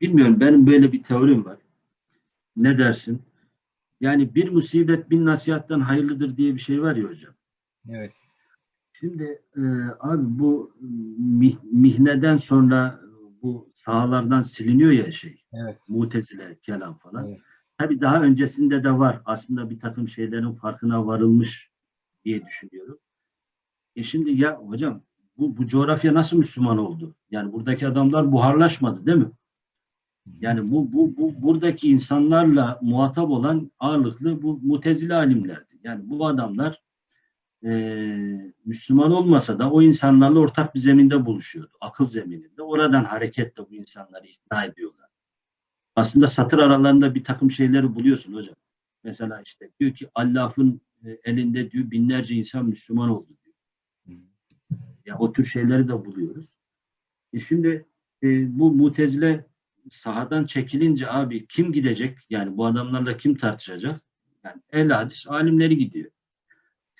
bilmiyorum benim böyle bir teorim var. Ne dersin? Yani bir musibet bin nasihattan hayırlıdır diye bir şey var ya hocam. Evet. Şimdi e, abi bu mih- mihneden sonra bu sahalardan siliniyor ya şey. Evet. Mutezile, kelam falan. Evet. Tabii daha öncesinde de var. Aslında bir takım şeylerin farkına varılmış diye düşünüyorum. E şimdi ya hocam bu, bu coğrafya nasıl Müslüman oldu? Yani buradaki adamlar buharlaşmadı değil mi? Yani bu, bu, bu buradaki insanlarla muhatap olan ağırlıklı bu mutezile alimlerdi. Yani bu adamlar eee, Müslüman olmasa da o insanlarla ortak bir zeminde buluşuyordu. Akıl zemininde. Oradan hareketle bu insanları ikna ediyorlar. Aslında satır aralarında bir takım şeyleri buluyorsun hocam. Mesela işte diyor ki Allah'ın e, elinde diyor binlerce insan Müslüman oldu o tür şeyleri de buluyoruz. E şimdi e, bu mutezile sahadan çekilince abi kim gidecek? Yani bu adamlarla kim tartışacak? Yani el hadis alimleri gidiyor.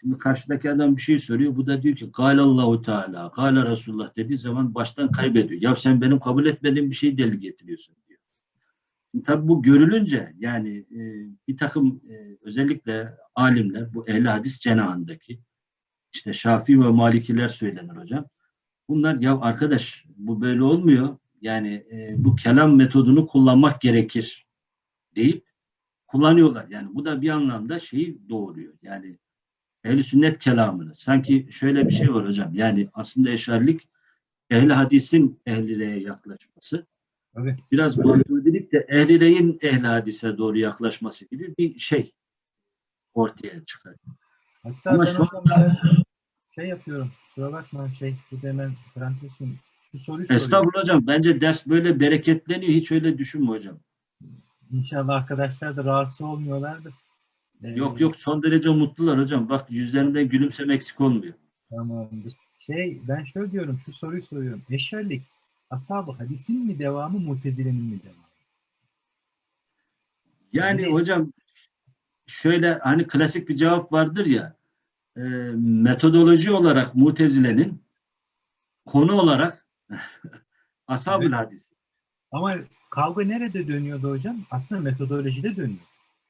Şimdi karşıdaki adam bir şey soruyor. Bu da diyor ki Allahu Teala, Kale Resulullah dediği zaman baştan kaybediyor. Ya sen benim kabul etmediğim bir şeyi delil getiriyorsun diyor. Şimdi tabii bu görülünce yani e, bir takım e, özellikle alimler bu ehli hadis cenahındaki işte Şafii ve Malikiler söylenir hocam. Bunlar ya arkadaş bu böyle olmuyor. Yani e, bu kelam metodunu kullanmak gerekir deyip kullanıyorlar. Yani bu da bir anlamda şeyi doğuruyor. Yani ehli sünnet kelamını. Sanki şöyle bir şey var hocam. Yani aslında eşarlik ehli hadisin ehlileye yaklaşması. Tabii. Biraz maturidilik de ehlileyin ehli hadise doğru yaklaşması gibi bir şey ortaya çıkar. Hatta Ama şu hocam anda- şey yapıyorum. Kusura bakma şey. Bu da hemen parantezim. Şu soruyu. Estağfurullah hocam. Bence ders böyle bereketleniyor. Hiç öyle düşünme hocam. İnşallah arkadaşlar da rahatsız olmuyorlardır. Ee, Yok yok son derece mutlular hocam. Bak yüzlerinden gülümseme eksik olmuyor. Tamamdır. Şey ben şöyle diyorum. Şu soruyu soruyorum. Eşerlik ashab-ı hadisin mi devamı mutezilenin mi devamı? Yani Yani- hocam şöyle hani klasik bir cevap vardır ya e, metodoloji olarak mutezilenin konu olarak ashab-ül Evet. hadis. Ama kavga nerede dönüyordu hocam? Aslında metodolojide dönüyor.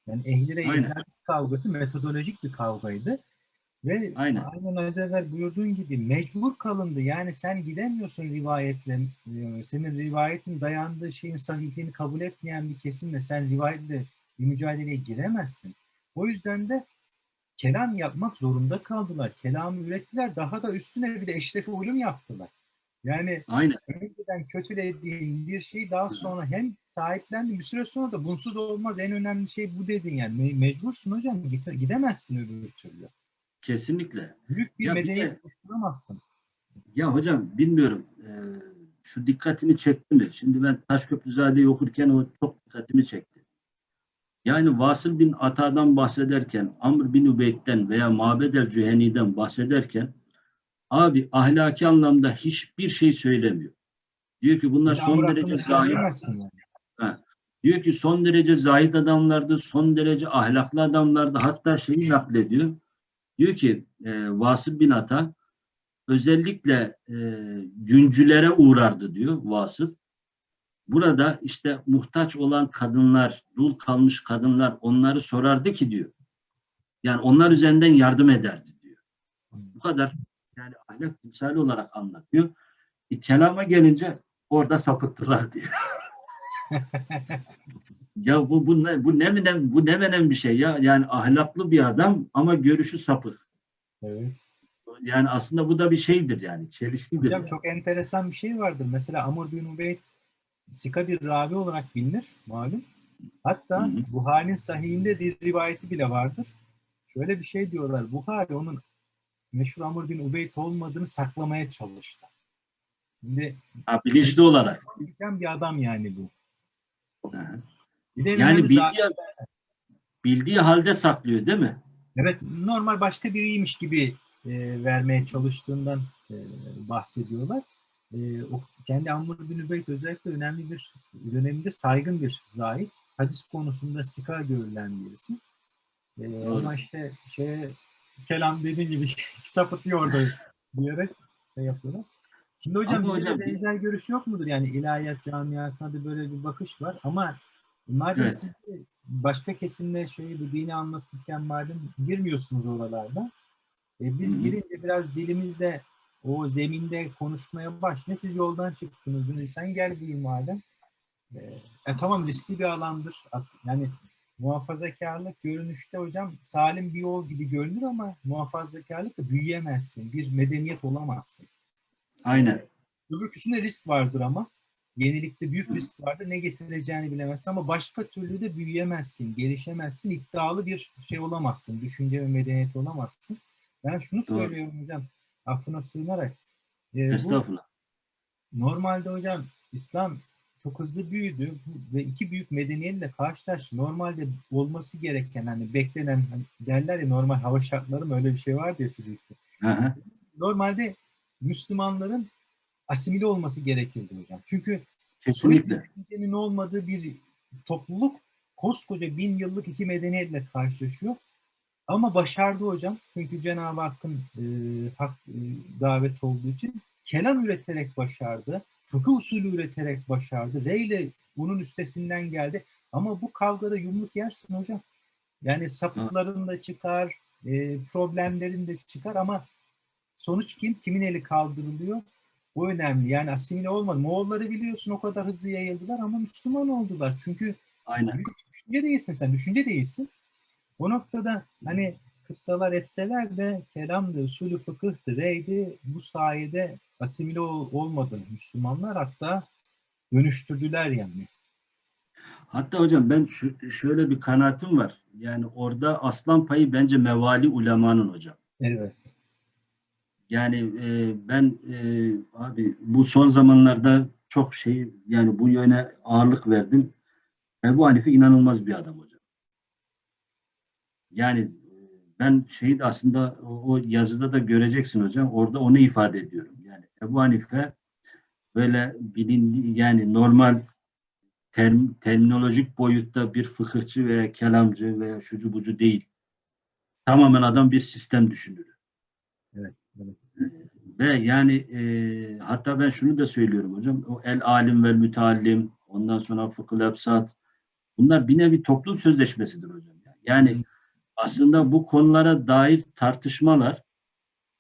Yani Aynen. hadis kavgası metodolojik bir kavgaydı. Ve Aynen. aynen az evvel buyurduğun gibi mecbur kalındı. Yani sen gidemiyorsun rivayetle. e, Senin rivayetin dayandığı şeyin sahihliğini kabul etmeyen bir kesimle sen rivayetle bir mücadeleye giremezsin. O yüzden de kelam yapmak zorunda kaldılar. Kelamı ürettiler. Daha da üstüne bir de eşrefi ulum yaptılar. Yani Aynen. önceden kötülediğin bir şey daha sonra hem sahiplendi bir süre sonra da bunsuz olmaz en önemli şey bu dedin yani Me- mecbursun hocam git- gidemezsin öbür türlü. Kesinlikle. Büyük bir Ya medeniyet de- oluşturamazsın. Ya hocam bilmiyorum e, şu dikkatini çekti mi? Şimdi ben Taşköprüzade'yi okurken o çok dikkatimi çekti. Yani Vasıl bin Ata'dan bahsederken, Amr bin Ubeyd'den veya Mabed el Cüheni'den bahsederken abi ahlaki anlamda hiçbir şey söylemiyor. Diyor ki bunlar son derece zahir. yani. Diyor ki son derece zahid adamlardı, son derece ahlaklı adamlardı. Hatta şeyi naklediyor. Diyor ki e, Vasıl bin Ata özellikle e, yüncülere uğrardı diyor Vasıl. Burada işte muhtaç olan kadınlar, dul kalmış kadınlar onları sorardı ki diyor. Yani onlar üzerinden yardım ederdi diyor. Bu kadar yani ahlak timsali olarak anlatıyor. E, kelama gelince orada sapıttılar diyor. Ya bu bu ne bu ne menen bu ne menen bir şey ya yani ahlaklı bir adam ama görüşü sapık. Evet. Yani aslında bu da bir şeydir yani çelişkidir. Hocam yani. çok enteresan bir şey vardır. Mesela Amr bin Ubeyd Sika bir ravi olarak bilinir malum. Hatta. Buhari'nin sahihinde bir rivayeti bile vardır. Şöyle bir şey diyorlar. Buhari onun meşhur Amr bin Ubeyd olmadığını saklamaya çalıştı. Şimdi Ha, bilinçli olarak. bilgen bir adam yani bu. Yani bildiği, zaten- bildiği halde saklıyor değil mi? Evet, normal başka biriymiş gibi e, vermeye çalıştığından e, bahsediyorlar. E, o kendi Amr bin Übeyd özellikle önemli bir döneminde saygın bir zahit. Hadis konusunda sika görülen birisi. E, Doğru. ama işte şey kelam dediğin gibi sapıtıyor orada diyerek şey yapıyorlar. Şimdi hocam Ama hocam- de benzer görüş yok mudur? Yani ilahiyat camiasında da böyle bir bakış var ama Madem Evet. siz de başka kesimle şeyi bu dini anlatırken madem girmiyorsunuz oralarda. E, biz Hı hı. girince biraz dilimizde o zeminde konuşmaya başlıyor. Siz yoldan çıktınız. Dedi, sen gel diyeyim madem. E, e, tamam riskli bir alandır. As yani muhafazakarlık görünüşte hocam salim bir yol gibi görünür ama muhafazakarlıkla büyüyemezsin. Bir medeniyet olamazsın. Aynen. Öbürküsünde risk vardır ama. Yenilikte büyük risk vardır. Ne getireceğini bilemezsin ama başka türlü de büyüyemezsin, gelişemezsin, iddialı bir şey olamazsın. Düşünce ve medeniyet olamazsın. Ben şunu Doğru. söylüyorum hocam, affına sığınarak. e, bu Estağfurullah. normalde hocam İslam çok hızlı büyüdü ve iki büyük medeniyetle karşılaştı. Normalde olması gereken hani beklenen hani derler ya normal hava şartları mı öyle bir şey vardı ya fizikte Hı hı. normalde Müslümanların asimile olması gerekirdi hocam. Çünkü Kesinlikle. düşüncenin olmadığı bir topluluk koskoca bin yıllık iki medeniyetle karşılaşıyor. Ama başardı hocam. Çünkü Cenab-ı Hakk'ın e, hak e, davet olduğu için kelam üreterek başardı. Fıkıh usulü üreterek başardı. Reyle bunun üstesinden geldi. Ama bu kavgada yumruk yersin hocam. Yani sapıkların da çıkar, e, problemlerin de çıkar ama sonuç kim? Kimin eli kaldırılıyor? Bu önemli. Yani asimile olmadı. Moğolları biliyorsun o kadar hızlı yayıldılar ama Müslüman oldular. Çünkü Aynen. düşünce değilsin sen, düşünce değilsin. O noktada hani kıssalar etseler de kelamdı, usulü fıkıhtı, reydi bu sayede asimile ol- olmadı Müslümanlar hatta dönüştürdüler yani. Hatta hocam ben şu, şöyle bir kanaatim var. Yani orada aslan payı bence mevali ulemanın hocam. Evet. Yani e, ben e, abi bu son zamanlarda çok şey yani bu yöne ağırlık verdim. Ebu Hanife inanılmaz bir adam hocam. Yani e, ben şeyi de aslında o, yazıda da göreceksin hocam. Orada onu ifade ediyorum. Yani Ebu Hanife böyle bilindiği yani normal term, terminolojik boyutta bir fıkıhçı veya kelamcı veya şucu bucu değil. Tamamen adam bir sistem düşünür. Evet, evet. Ve yani e, hatta ben şunu da söylüyorum hocam. O el alim ve müteallim, ondan sonra fıkıh efsat. Bunlar bir nevi toplum sözleşmesidir hocam. Yani aslında bu konulara dair tartışmalar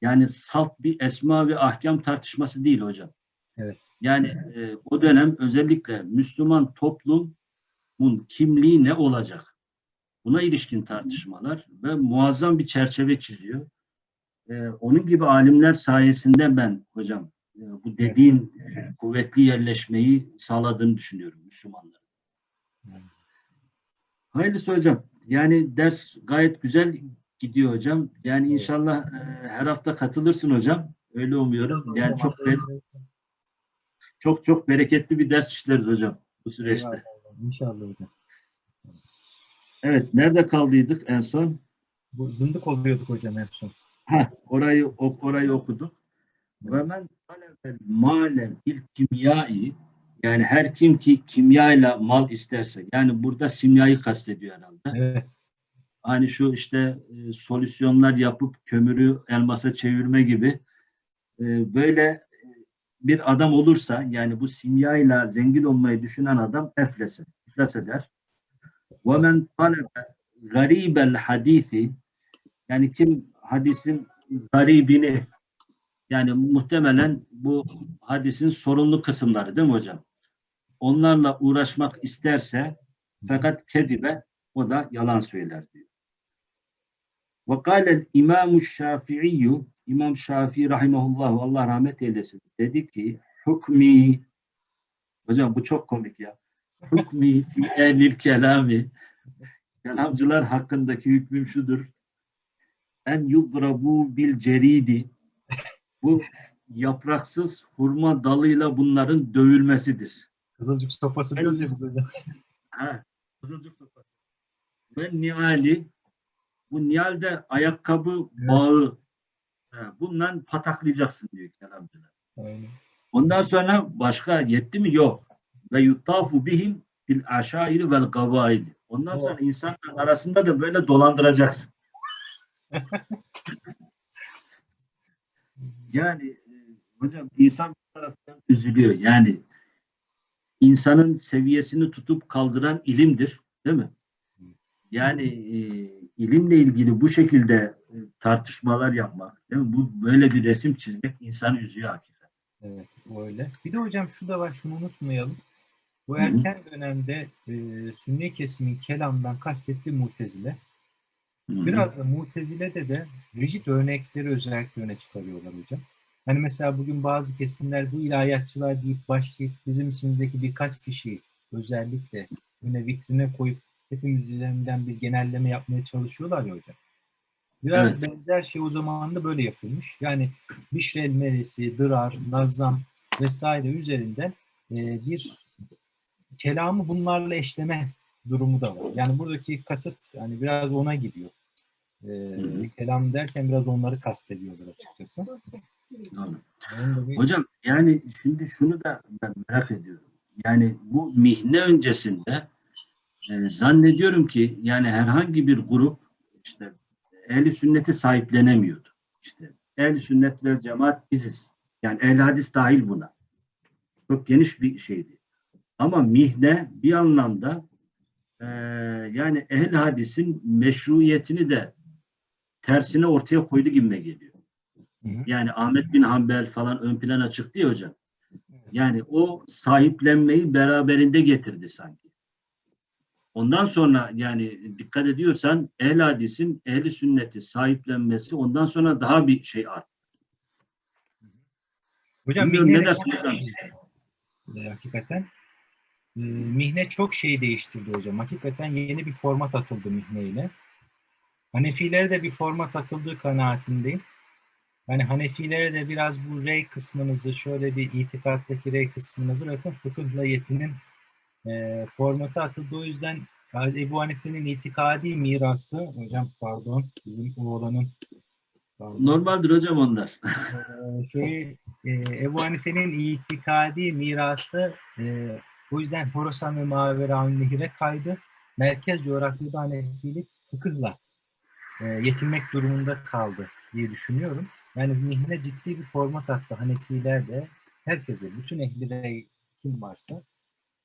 yani salt bir esma ve ahkam tartışması değil hocam. Evet. Yani e, o dönem özellikle Müslüman toplumun kimliği ne olacak? Buna ilişkin tartışmalar ve muazzam bir çerçeve çiziyor. E, onun gibi alimler sayesinde ben hocam e, bu dediğin e, kuvvetli yerleşmeyi sağladığını düşünüyorum Müslümanların. Hayırlısı hocam. Yani ders gayet güzel gidiyor hocam. Yani inşallah e, her hafta katılırsın hocam. Öyle umuyorum. Yani çok çok çok bereketli bir ders işleriz hocam bu süreçte. İnşallah hocam. Evet, nerede kaldıydık en son? Bu zındık oluyorduk hocam en son. Ha, orayı ok- orayı okuduk. Ve men talebel malen il kimyai yani her kim ki kimyayla mal isterse yani burada simyayı kastediyor herhalde. Evet. Hani şu işte e, solüsyonlar yapıp kömürü elmasa çevirme gibi e, böyle e, bir adam olursa yani bu simyayla zengin olmayı düşünen adam eflese, iflas eder. Men talebe garibel hadisi yani kim hadisin garibini yani muhtemelen bu hadisin sorunlu kısımları değil mi hocam? Onlarla uğraşmak isterse fakat kedibe o da yalan söyler diyor. Ve kâlel İmam-ı İmam Şafii rahimahullahu Allah rahmet eylesin dedi ki hukmi hocam bu çok komik ya. Hukmi fi ehlil kelami kelamcılar hakkındaki hükmüm şudur. En yudrabu bil ceridi bu yapraksız hurma dalıyla bunların dövülmesidir. Kızılcık sopası diyoruz ya biz hocam. Ha, kızılcık sopası. Ve niali bu nialde ayakkabı Evet. bağı ha, bundan pataklayacaksın diyor kelamcılar. Aynen. Ondan sonra başka yetti mi? Yok. Ve yuttafu bihim fil aşairi vel gavaili. Ondan sonra insanlar arasında da böyle dolandıracaksın. yani e, hocam insan bir taraftan üzülüyor. Yani insanın seviyesini tutup kaldıran ilimdir. Değil mi? Yani e, ilimle ilgili bu şekilde e, tartışmalar yapmak, değil mi? Bu böyle bir resim çizmek insanı üzüyor hakikaten. Evet, öyle. Bir de hocam şu da var, şunu unutmayalım. Bu erken dönemde e, sünni kesimin kelamdan kastettiği mutezile. Hı hı. Biraz da mutezile'de de rigid örnekleri özellikle öne çıkarıyorlar hocam. Hani mesela bugün bazı kesimler bu ilahiyatçılar deyip başlayıp bizim içimizdeki birkaç kişiyi özellikle öne vitrine koyup hepimiz üzerinden bir genelleme yapmaya çalışıyorlar ya hocam. Biraz Evet. benzer şey o zaman da böyle yapılmış. Yani Bişrel Meresi, Dırar, Nazzam vesaire üzerinden e, bir kelamı bunlarla eşleme durumu da var. Yani buradaki kasıt yani biraz ona gidiyor. E, kelam derken biraz onları kastediyorlar açıkçası. Doğru. Hocam yani şimdi şunu da ben merak ediyorum. Yani bu mihne öncesinde e, zannediyorum ki yani herhangi bir grup işte ehli sünneti sahiplenemiyordu. İşte ehli sünnet ve cemaat biziz. Yani ehli hadis dahil buna. Çok geniş bir şeydi. Ama mihne bir anlamda e, yani ehli hadisin meşruiyetini de tersine ortaya koydu gibime geliyor. Hı hı. Yani Ahmet bin Hanbel falan ön plana çıktı ya hocam. Yani o sahiplenmeyi beraberinde getirdi sanki. Ondan sonra yani dikkat ediyorsan ehl hadisin ehli sünneti sahiplenmesi ondan sonra daha bir şey arttı. Hocam Bilmiyorum ne mihne, dersin hocam? e, hakikaten e, mihne çok şey değiştirdi hocam. Hakikaten yeni bir format atıldı mihneyle. Hanefilere de bir format atıldığı kanaatindeyim. Yani Hanefilere de biraz bu rey kısmınızı şöyle bir itikattaki rey kısmını bırakın fıkıhla yetinin e, formatı atıldı. O yüzden Ebu Hanife'nin itikadi mirası hocam pardon bizim oğlanın pardon, Normaldir hocam onlar. e, şey, e, Ebu Hanife'nin itikadi mirası e, o yüzden Horasan ve Mavera Nehir'e kaydı. Merkez coğrafyada Hanefilik fıkıhla e, yetinmek durumunda kaldı diye düşünüyorum. Yani mihne ciddi bir format attı. Hanefiler de herkese, bütün ehli kim varsa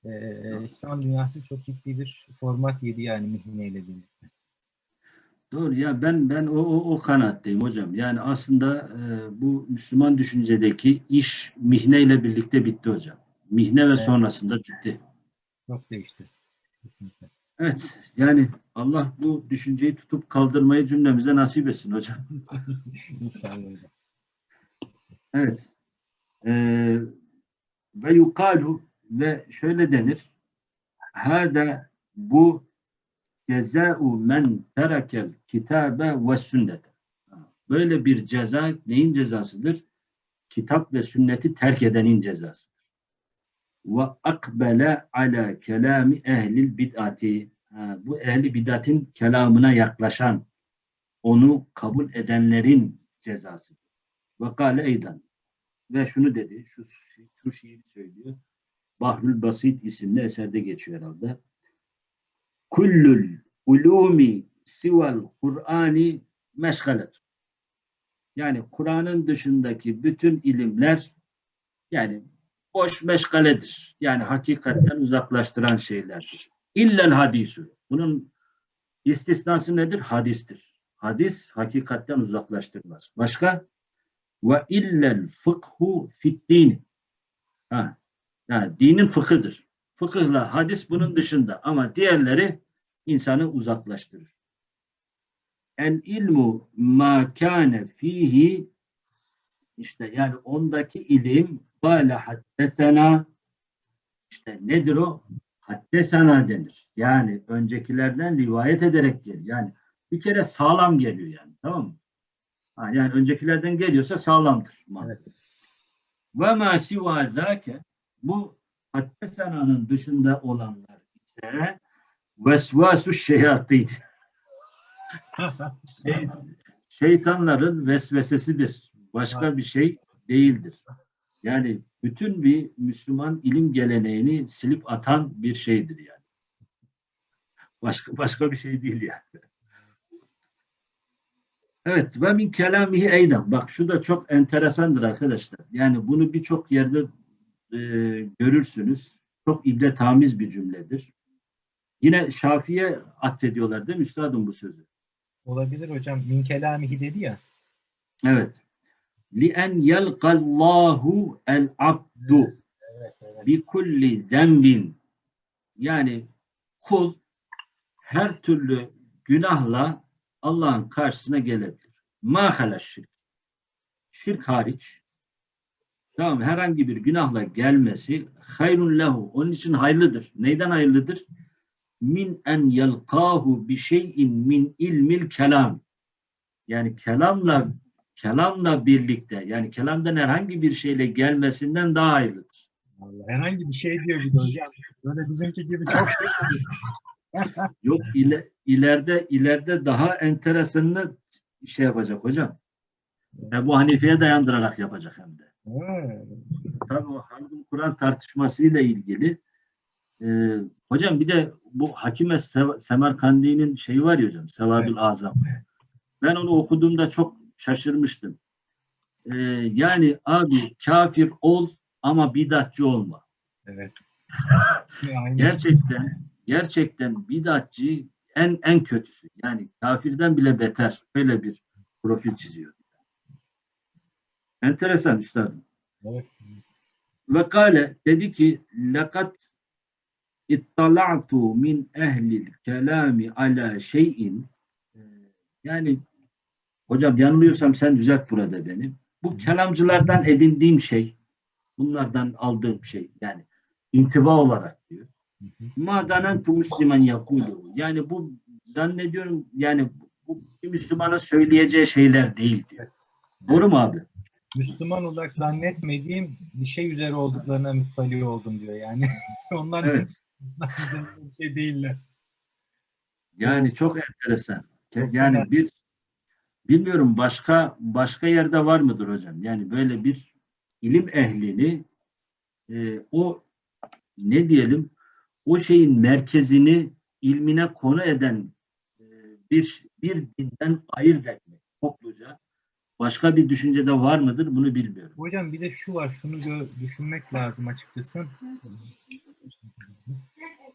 e, İslam dünyası çok ciddi bir format yedi yani mihneyle birlikte. Doğru ya ben ben o o, o kanaatteyim hocam. Yani aslında e, bu Müslüman düşüncedeki iş mihneyle birlikte bitti hocam. Mihne ve Evet. sonrasında bitti. Çok değişti. Kesinlikle. Evet yani Allah bu düşünceyi tutup kaldırmayı cümlemize nasip etsin hocam. İnşallah. Evet. Ee, ve yukalu ve şöyle denir. Hada bu ceza'u men terekel kitabe ve sünnete. Böyle bir ceza neyin cezasıdır? Kitap ve sünneti terk edenin cezasıdır. Ve akbele ala kelami ehlil bid'ati. Bu ehli bid'atin kelamına yaklaşan, onu kabul edenlerin cezasıdır. Ve kâle eydan. Ve şunu dedi, şu, şu şiiri söylüyor. Bahrül Basit isimli eserde geçiyor herhalde. Kullul ulumi sivel Kur'ani meşgalet. Yani Kur'an'ın dışındaki bütün ilimler yani boş meşgaledir. Yani hakikatten uzaklaştıran şeylerdir. İllel hadisü. Bunun istisnası nedir? Hadistir. Hadis hakikatten uzaklaştırmaz. Başka? Ve illel fıkhu fit din. Ha, ha, dinin fıkıdır. Fıkıhla hadis bunun dışında ama diğerleri insanı uzaklaştırır. El ilmu ma kâne fihi işte yani ondaki ilim kâle haddesena işte nedir o? Haddesena denir. Yani öncekilerden rivayet ederek gelir. Yani bir kere sağlam geliyor yani. Tamam mı? Ha, yani öncekilerden geliyorsa sağlamdır. Evet. Ve ma siva zâke bu haddesena'nın dışında olanlar ise vesvasu şeyatin. Şey- şeytanların vesvesesidir. Başka bir şey değildir. Yani bütün bir Müslüman ilim geleneğini silip atan bir şeydir yani. Başka başka bir şey değil yani. Evet ve min kelamihi eyden. Bak şu da çok enteresandır arkadaşlar. Yani bunu birçok yerde e, görürsünüz. çok ibretamiz bir cümledir. Yine Şafi'ye atfediyorlar değil mi üstadım bu sözü? Olabilir hocam. Min kelamihi dedi ya. Evet. لِأَنْ يَلْقَ اللّٰهُ الْعَبْدُ Evet, evet. bi kulli zembin yani kul her türlü günahla Allah'ın karşısına gelebilir. Ma hala şirk. Şirk hariç tamam mı? herhangi bir günahla gelmesi hayrun lehu. Onun için hayırlıdır. Neyden hayırlıdır? Min en yelkahu bi şeyin min ilmil kelam. Yani kelamla kelamla birlikte yani kelamdan herhangi bir şeyle gelmesinden daha hayırlıdır. Vallahi herhangi bir şey diyor bir hocam. Böyle bizimki gibi çok şey. Yok ile, ileride ileride daha enteresanını şey yapacak hocam. Ebu Hanife'ye dayandırarak yapacak hem de. Tabii o Halkın Kur'an tartışmasıyla ilgili. Ee, hocam bir de bu Hakime Semerkandi'nin şeyi var ya hocam. Sevabül Azam. Ben onu okuduğumda çok şaşırmıştım. Ee, yani abi kafir ol ama bidatçı olma. Evet. Gerçekten gerçekten bidatçı en en kötüsü. Yani kafirden bile beter. Böyle bir profil çiziyor. Enteresan üstadım. Evet. Ve kale dedi ki lekat ittala'tu min ehlil kelami ala şeyin Ee, yani hocam yanılıyorsam sen düzelt burada beni. Bu kelamcılardan edindiğim şey bunlardan aldığım şey yani intiba olarak diyor. Madanen tu Müslüman yakulu. Yani bu zannediyorum yani bu bir Müslümana söyleyeceği şeyler değil diyor. Evet. Doğru mu abi? Müslüman olarak zannetmediğim bir şey üzere olduklarına müttali oldum diyor yani. Onlar Evet. Üzerinde bir şey değiller. Yani çok enteresan. Yani bir bilmiyorum başka başka yerde var mıdır hocam? Yani böyle bir ilim ehlini e, o ne diyelim o şeyin merkezini ilmine konu eden e, bir bir dinden ayırt etmek topluca başka bir düşüncede var mıdır bunu bilmiyorum. Hocam bir de şu var, şunu düşünmek lazım açıkçası.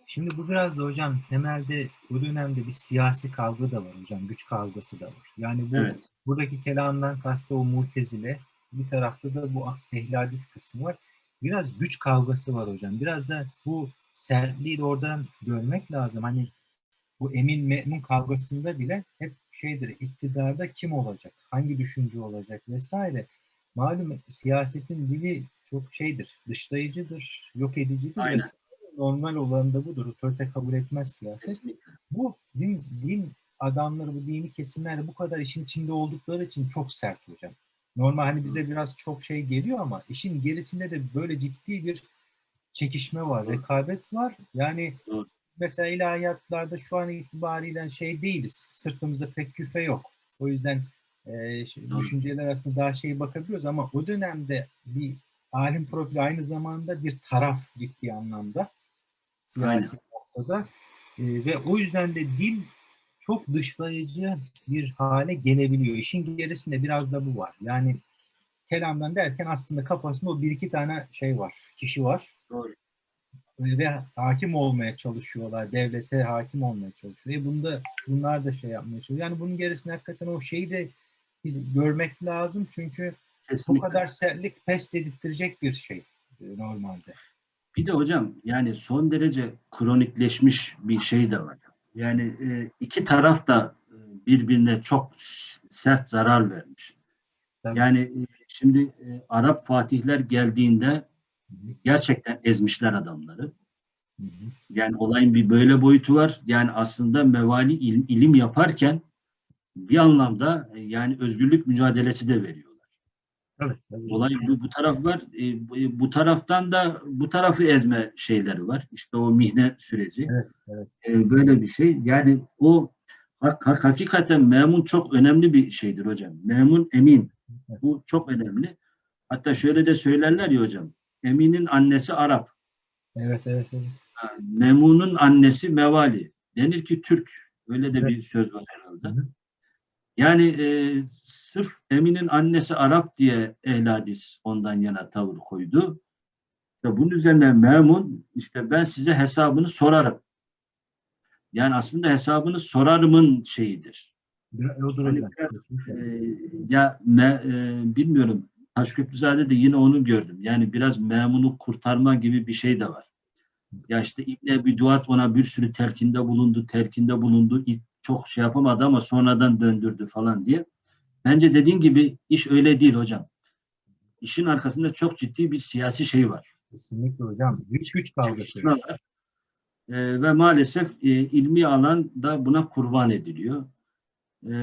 Şimdi bu biraz da hocam temelde bu dönemde bir siyasi kavga da var hocam, güç kavgası da var. Yani bu Evet. buradaki kelamdan kastı o mutezile, bir tarafta da bu ehli hadis kısmı var. Biraz güç kavgası var hocam. Biraz da bu sertliği de oradan görmek lazım. Hani bu emin me'mun kavgasında bile hep şeydir, iktidarda kim olacak, hangi düşünce olacak vesaire. Malum siyasetin dili çok şeydir, dışlayıcıdır, yok edicidir. Aynen. vesaire. Normal olan da budur. Otorite kabul etmez siyaset. Bu din, din adamları, bu dini kesimler bu kadar işin içinde oldukları için çok sert hocam. Normal hani bize biraz çok şey geliyor ama işin gerisinde de böyle ciddi bir çekişme var, rekabet var. Yani mesela ilahiyatlarda şu an itibariyle şey değiliz. Sırtımızda pek küfe yok. O yüzden e, düşünceler aslında daha şey bakabiliyoruz ama o dönemde bir alim profili aynı zamanda bir taraf ciddi anlamda siyasi noktada. E, ve o yüzden de dil çok dışlayıcı bir hale gelebiliyor. İşin gerisinde biraz da bu var. Yani kelamdan derken aslında kafasında o bir iki tane şey var, kişi var Doğru. ve hakim olmaya çalışıyorlar. Devlete hakim olmaya çalışıyor. E bunda bunlar da şey yapmaya çalışıyor. Yani bunun gerisinde hakikaten o şeyi de biz görmek lazım. Çünkü bu Kesinlikle. kadar sertlik pes dedirtecek bir şey e, normalde. Bir de hocam yani son derece kronikleşmiş bir şey de var. Yani e, iki taraf da e, birbirine çok sert zarar vermiş. Tabii. Yani e, şimdi e, Arap fatihler geldiğinde gerçekten ezmişler adamları. Hı hı. Yani olayın bir böyle boyutu var. Yani aslında mevali ilim, ilim yaparken bir anlamda yani özgürlük mücadelesi de veriyorlar. Tabii. Olay bu, bu taraf var. E, bu, bu taraftan da bu tarafı ezme şeyleri var. İşte o mihne süreci. Evet, evet. E, böyle bir şey. Yani o hak- hak- hakikaten memun çok önemli bir şeydir hocam. Memun emin. Bu çok önemli. Hatta şöyle de söylerler ya hocam. Emin'in annesi Arap. Evet, evet, evet. Memun'un annesi Mevali. Denir ki Türk. Öyle de Evet. bir söz var herhalde. Hı hı. Yani e, sırf Emin'in annesi Arap diye ehl hadis ondan yana tavır koydu. İşte bunun üzerine Memun işte ben size hesabını sorarım. Yani aslında hesabını sorarımın şeyidir. Odur Hani biraz. Ee, ya me- e, bilmiyorum Taşköprüzade de yine onu gördüm. Yani biraz memunu kurtarma gibi bir şey de var. Ya işte İbn Ebi Duat ona bir sürü telkinde bulundu, telkinde bulundu. Çok şey yapamadı ama sonradan döndürdü falan diye. Bence dediğin gibi iş öyle değil hocam. İşin arkasında çok ciddi bir siyasi şey var. Kesinlikle hocam. Güç güç kavgası. Ee, ve maalesef e, ilmi alan da buna kurban ediliyor. Ee,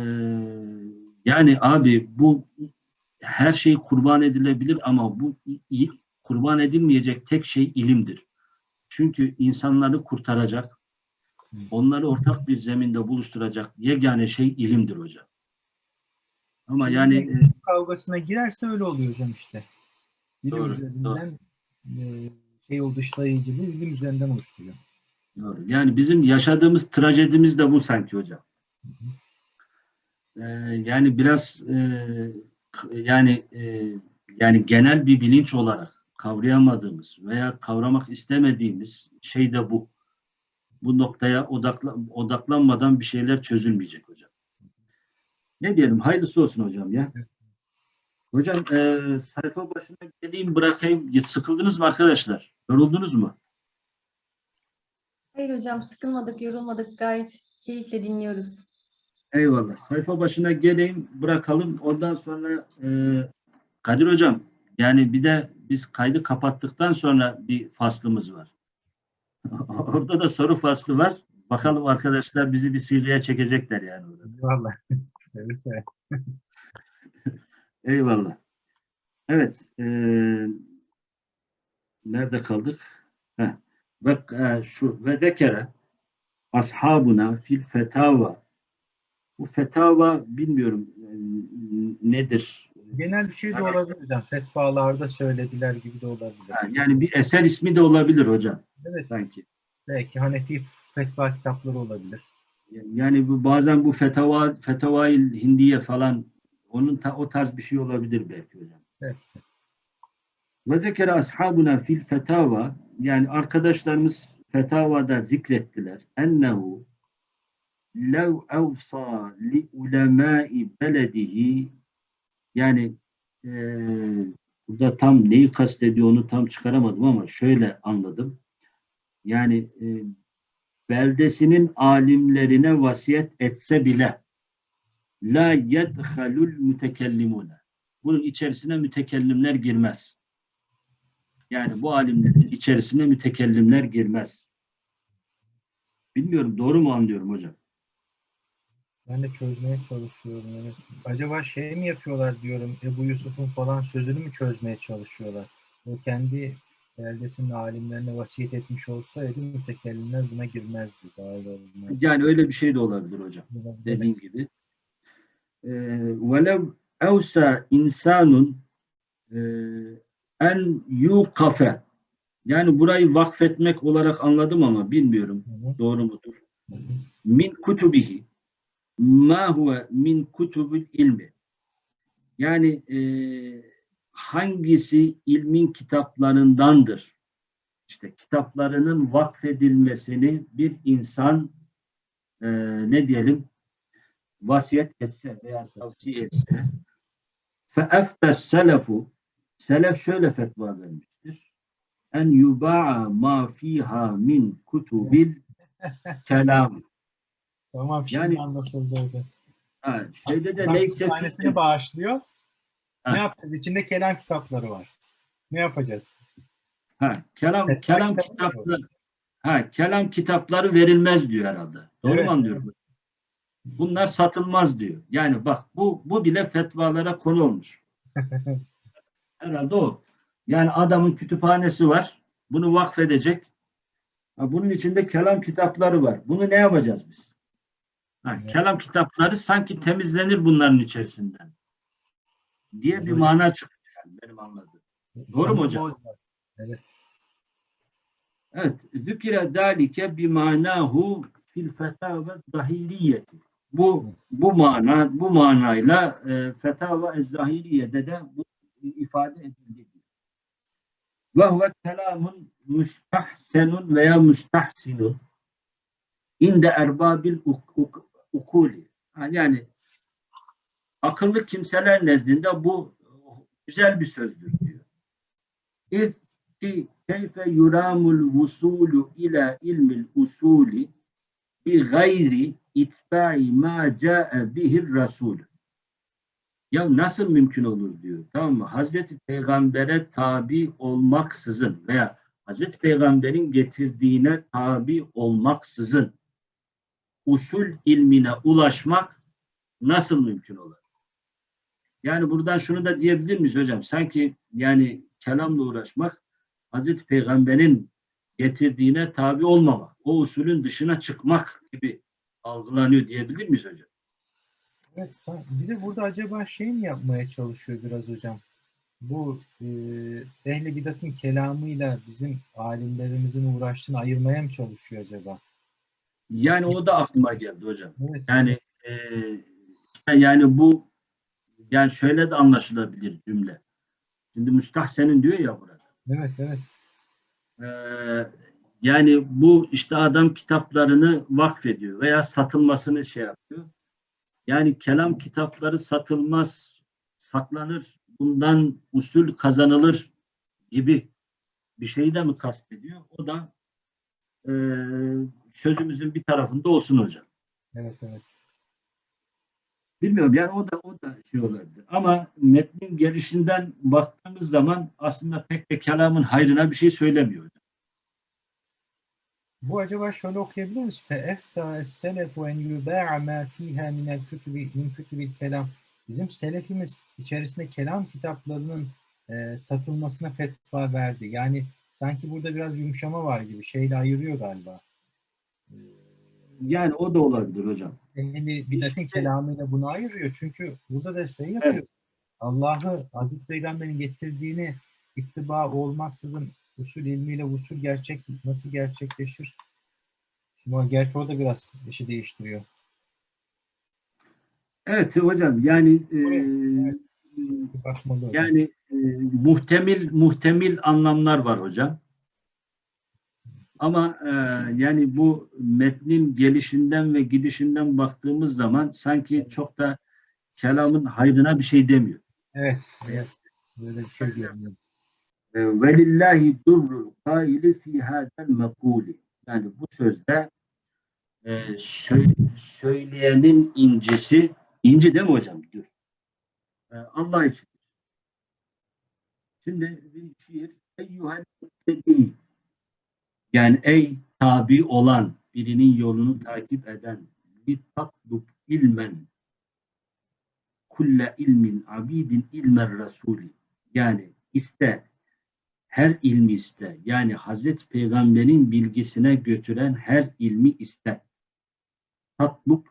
yani abi bu her şey kurban edilebilir ama bu kurban edilmeyecek tek şey ilimdir. Çünkü insanları kurtaracak, onları ortak bir zeminde buluşturacak yegane şey ilimdir hocam. Ama Şimdi yani e, kavgasına girerse öyle oluyor hocam işte. Bilim Doğru, üzerinden e, şey o dışlayıcılığı ilim üzerinden oluşturuyor. Doğru. Yani bizim yaşadığımız trajedimiz de bu sanki hocam. Ee, yani biraz e, yani e, yani genel bir bilinç olarak kavrayamadığımız veya kavramak istemediğimiz şey de bu. Bu noktaya odakla, odaklanmadan bir şeyler çözülmeyecek hocam. Ne diyelim? Hayırlısı olsun hocam ya. Hocam e, sayfa başına geleyim bırakayım. Sıkıldınız mı arkadaşlar? Yoruldunuz mu? Hayır hocam sıkılmadık, yorulmadık. Gayet keyifle dinliyoruz. Eyvallah. Sayfa başına geleyim, bırakalım. Ondan sonra e, Kadir Hocam, yani bir de biz kaydı kapattıktan sonra bir faslımız var. Orada da soru faslı var. Bakalım arkadaşlar bizi bir sihriye çekecekler yani. orada. Vallahi. seve seve. Eyvallah. Evet. e, nerede kaldık? Heh. Ve e, şu ve dekere ashabuna fil fetava bu fetava bilmiyorum e, nedir? Genel bir şey de Evet. olabilir hocam. Fetvalarda söylediler gibi de olabilir. Yani bir eser ismi de olabilir hocam Evet. sanki. Belki Hanefi fetva kitapları olabilir. Yani bu bazen bu fetava fetavail hindiye falan onun ta, o tarz bir şey olabilir belki hocam. Evet. Ve zekere ashabuna fil fetava yani arkadaşlarımız fetavada zikrettiler. Ennehu lev evsa li ulemai beledihi yani eee burada tam neyi kastediyor onu tam çıkaramadım ama şöyle anladım. Yani eee, beldesinin alimlerine vasiyet etse bile la yedhalul mütekellimune bunun içerisine mütekellimler girmez. Yani bu alimlerin içerisine mütekellimler girmez. Bilmiyorum doğru mu anlıyorum hocam? Ben de çözmeye çalışıyorum. Yani acaba şey mi yapıyorlar diyorum. Ebu Yusuf'un falan sözünü mü çözmeye çalışıyorlar? O kendi beldesinin alimlerine vasiyet etmiş olsaydı mütekellimler buna girmezdi. Dahil olmaz. Yani öyle bir şey de olabilir hocam. dediğin gibi. Ee, Velev evsa insanun e, en yukafe yani burayı vakfetmek olarak anladım ama bilmiyorum Hı hı, doğru mudur? hı hı. Min kutubihi ma huve min kutubil ilmi. Yani e, hangisi ilmin kitaplarındandır? İşte kitaplarının vakfedilmesini bir insan e, ne diyelim vasiyet etse veya tavsiye etse feeftes selefu selef şöyle fetva vermiştir. En yuba'a ma fiha min kutubil kelam Tamam şimdi Yani- anlaşıldı hocam. ha, şeyde de neyse tanesini bağışlıyor. Ha. Ne yapacağız? İçinde kelam kitapları var. Ne yapacağız? ha, kelam Fetva kelam kitabı mı kitapları ha, kelam kitapları verilmez diyor herhalde. Doğru Evet. mu anlıyorum? Bunlar satılmaz diyor. Yani bak bu bu bile fetvalara konu olmuş. Herhalde o. Yani adamın kütüphanesi var. Bunu vakfedecek. Ha, bunun içinde kelam kitapları var. Bunu ne yapacağız biz? Ha, Evet. Kelam kitapları sanki temizlenir bunların içerisinden. Diye bir Evet. mana çıkıyor yani benim anladığım. Doğru mu hocam? o- Evet. Zükire zâlike bimânahu fil fetâve zahiriyeti. Bu bu mana bu manayla e, fetava zahiriyede de bu ifade edildi. Ve huve kelamun müstahsenun veya müstahsinun inde erbabil ukuli. Yani akıllı kimseler nezdinde bu güzel bir sözdür diyor. İz ki keyfe yuramul vusulu ila ilmil usuli bi gayri itba'i ma ca'e bihir rasul. Ya nasıl mümkün olur diyor. Tamam mı? Hazreti Peygamber'e tabi olmaksızın veya Hazreti Peygamber'in getirdiğine tabi olmaksızın usul ilmine ulaşmak nasıl mümkün olur? Yani buradan şunu da diyebilir miyiz hocam? Sanki yani kelamla uğraşmak Hazreti Peygamber'in getirdiğine tabi olmamak, o usulün dışına çıkmak gibi algılanıyor diyebilir miyiz hocam? Evet, bir de burada acaba şey mi yapmaya çalışıyor biraz hocam? Bu e, ehl-i bidatın kelamıyla bizim alimlerimizin uğraştığını ayırmaya mı çalışıyor acaba? Yani o da aklıma geldi hocam. Evet, Yani e, yani bu yani şöyle de anlaşılabilir cümle. Şimdi müstahsenin diyor ya burada. evet, evet. Ee, yani bu işte adam kitaplarını vakfediyor veya satılmasını şey yapıyor. Yani kelam kitapları satılmaz, saklanır, bundan usul kazanılır gibi bir şeyi de mi kastediyor? O da e, sözümüzün bir tarafında olsun hocam. Evet, evet. Bilmiyorum yani o da o da şey olabilir. Ama metnin gelişinden baktığımız zaman aslında pek de kelamın hayrına bir şey söylemiyor. Bu acaba şöyle okuyabilir miyiz? فَاَفْتَى السَّلَفُ اَنْ يُبَاعَ مَا ف۪يهَا مِنَ الْكُتُبِ مِنْ كُتُبِ الْكَلَامِ Bizim selefimiz içerisinde kelam kitaplarının e, satılmasına fetva verdi. Yani sanki burada biraz yumuşama var gibi. Şeyle ayırıyor galiba. Yani o da olabilir hocam. Ehli bidatın kelamıyla bunu ayırıyor. Çünkü burada da şey yapıyor. Evet. Allah'ı Hazreti Peygamber'in getirdiğini ittiba olmaksızın usul ilmiyle usul gerçek nasıl gerçekleşir? Şimdi o, gerçi o da biraz işi değiştiriyor. Evet hocam yani e, Evet. Yani e, muhtemel muhtemel anlamlar var hocam. Ama e, yani bu metnin gelişinden ve gidişinden baktığımız zaman sanki çok da kelamın hayrına bir şey demiyor. Evet. Evet. Böyle bir şey görünüyor. E, Velillahi durrul kaili fi hadel mekuli. Yani bu sözde e, sö- söyleyenin incisi, inci değil mi hocam? Dur. E, Allah için. Şimdi bir şiir eyyuhel muttedi. Yani ey tabi olan birinin yolunu takip eden bir tatlub ilmen kulle ilmin abidin ilmer rasuli yani iste her ilmi iste. Yani Hazreti Peygamber'in bilgisine götüren her ilmi iste. Tatlub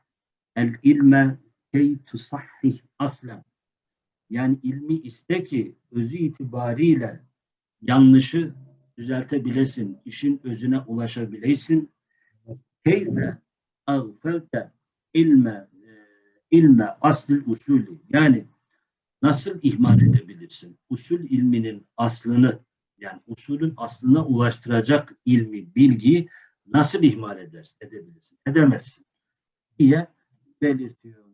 el ilme key tusahhih aslen. Yani ilmi iste ki özü itibariyle yanlışı düzeltebilesin, işin özüne ulaşabilesin. Keyfe agfelte ilme e, ilme asıl usulü. Yani nasıl ihmal edebilirsin? Usul ilminin aslını yani usulün aslına ulaştıracak ilmi, bilgiyi nasıl ihmal edersin, edebilirsin? Edemezsin diye belirtiyor.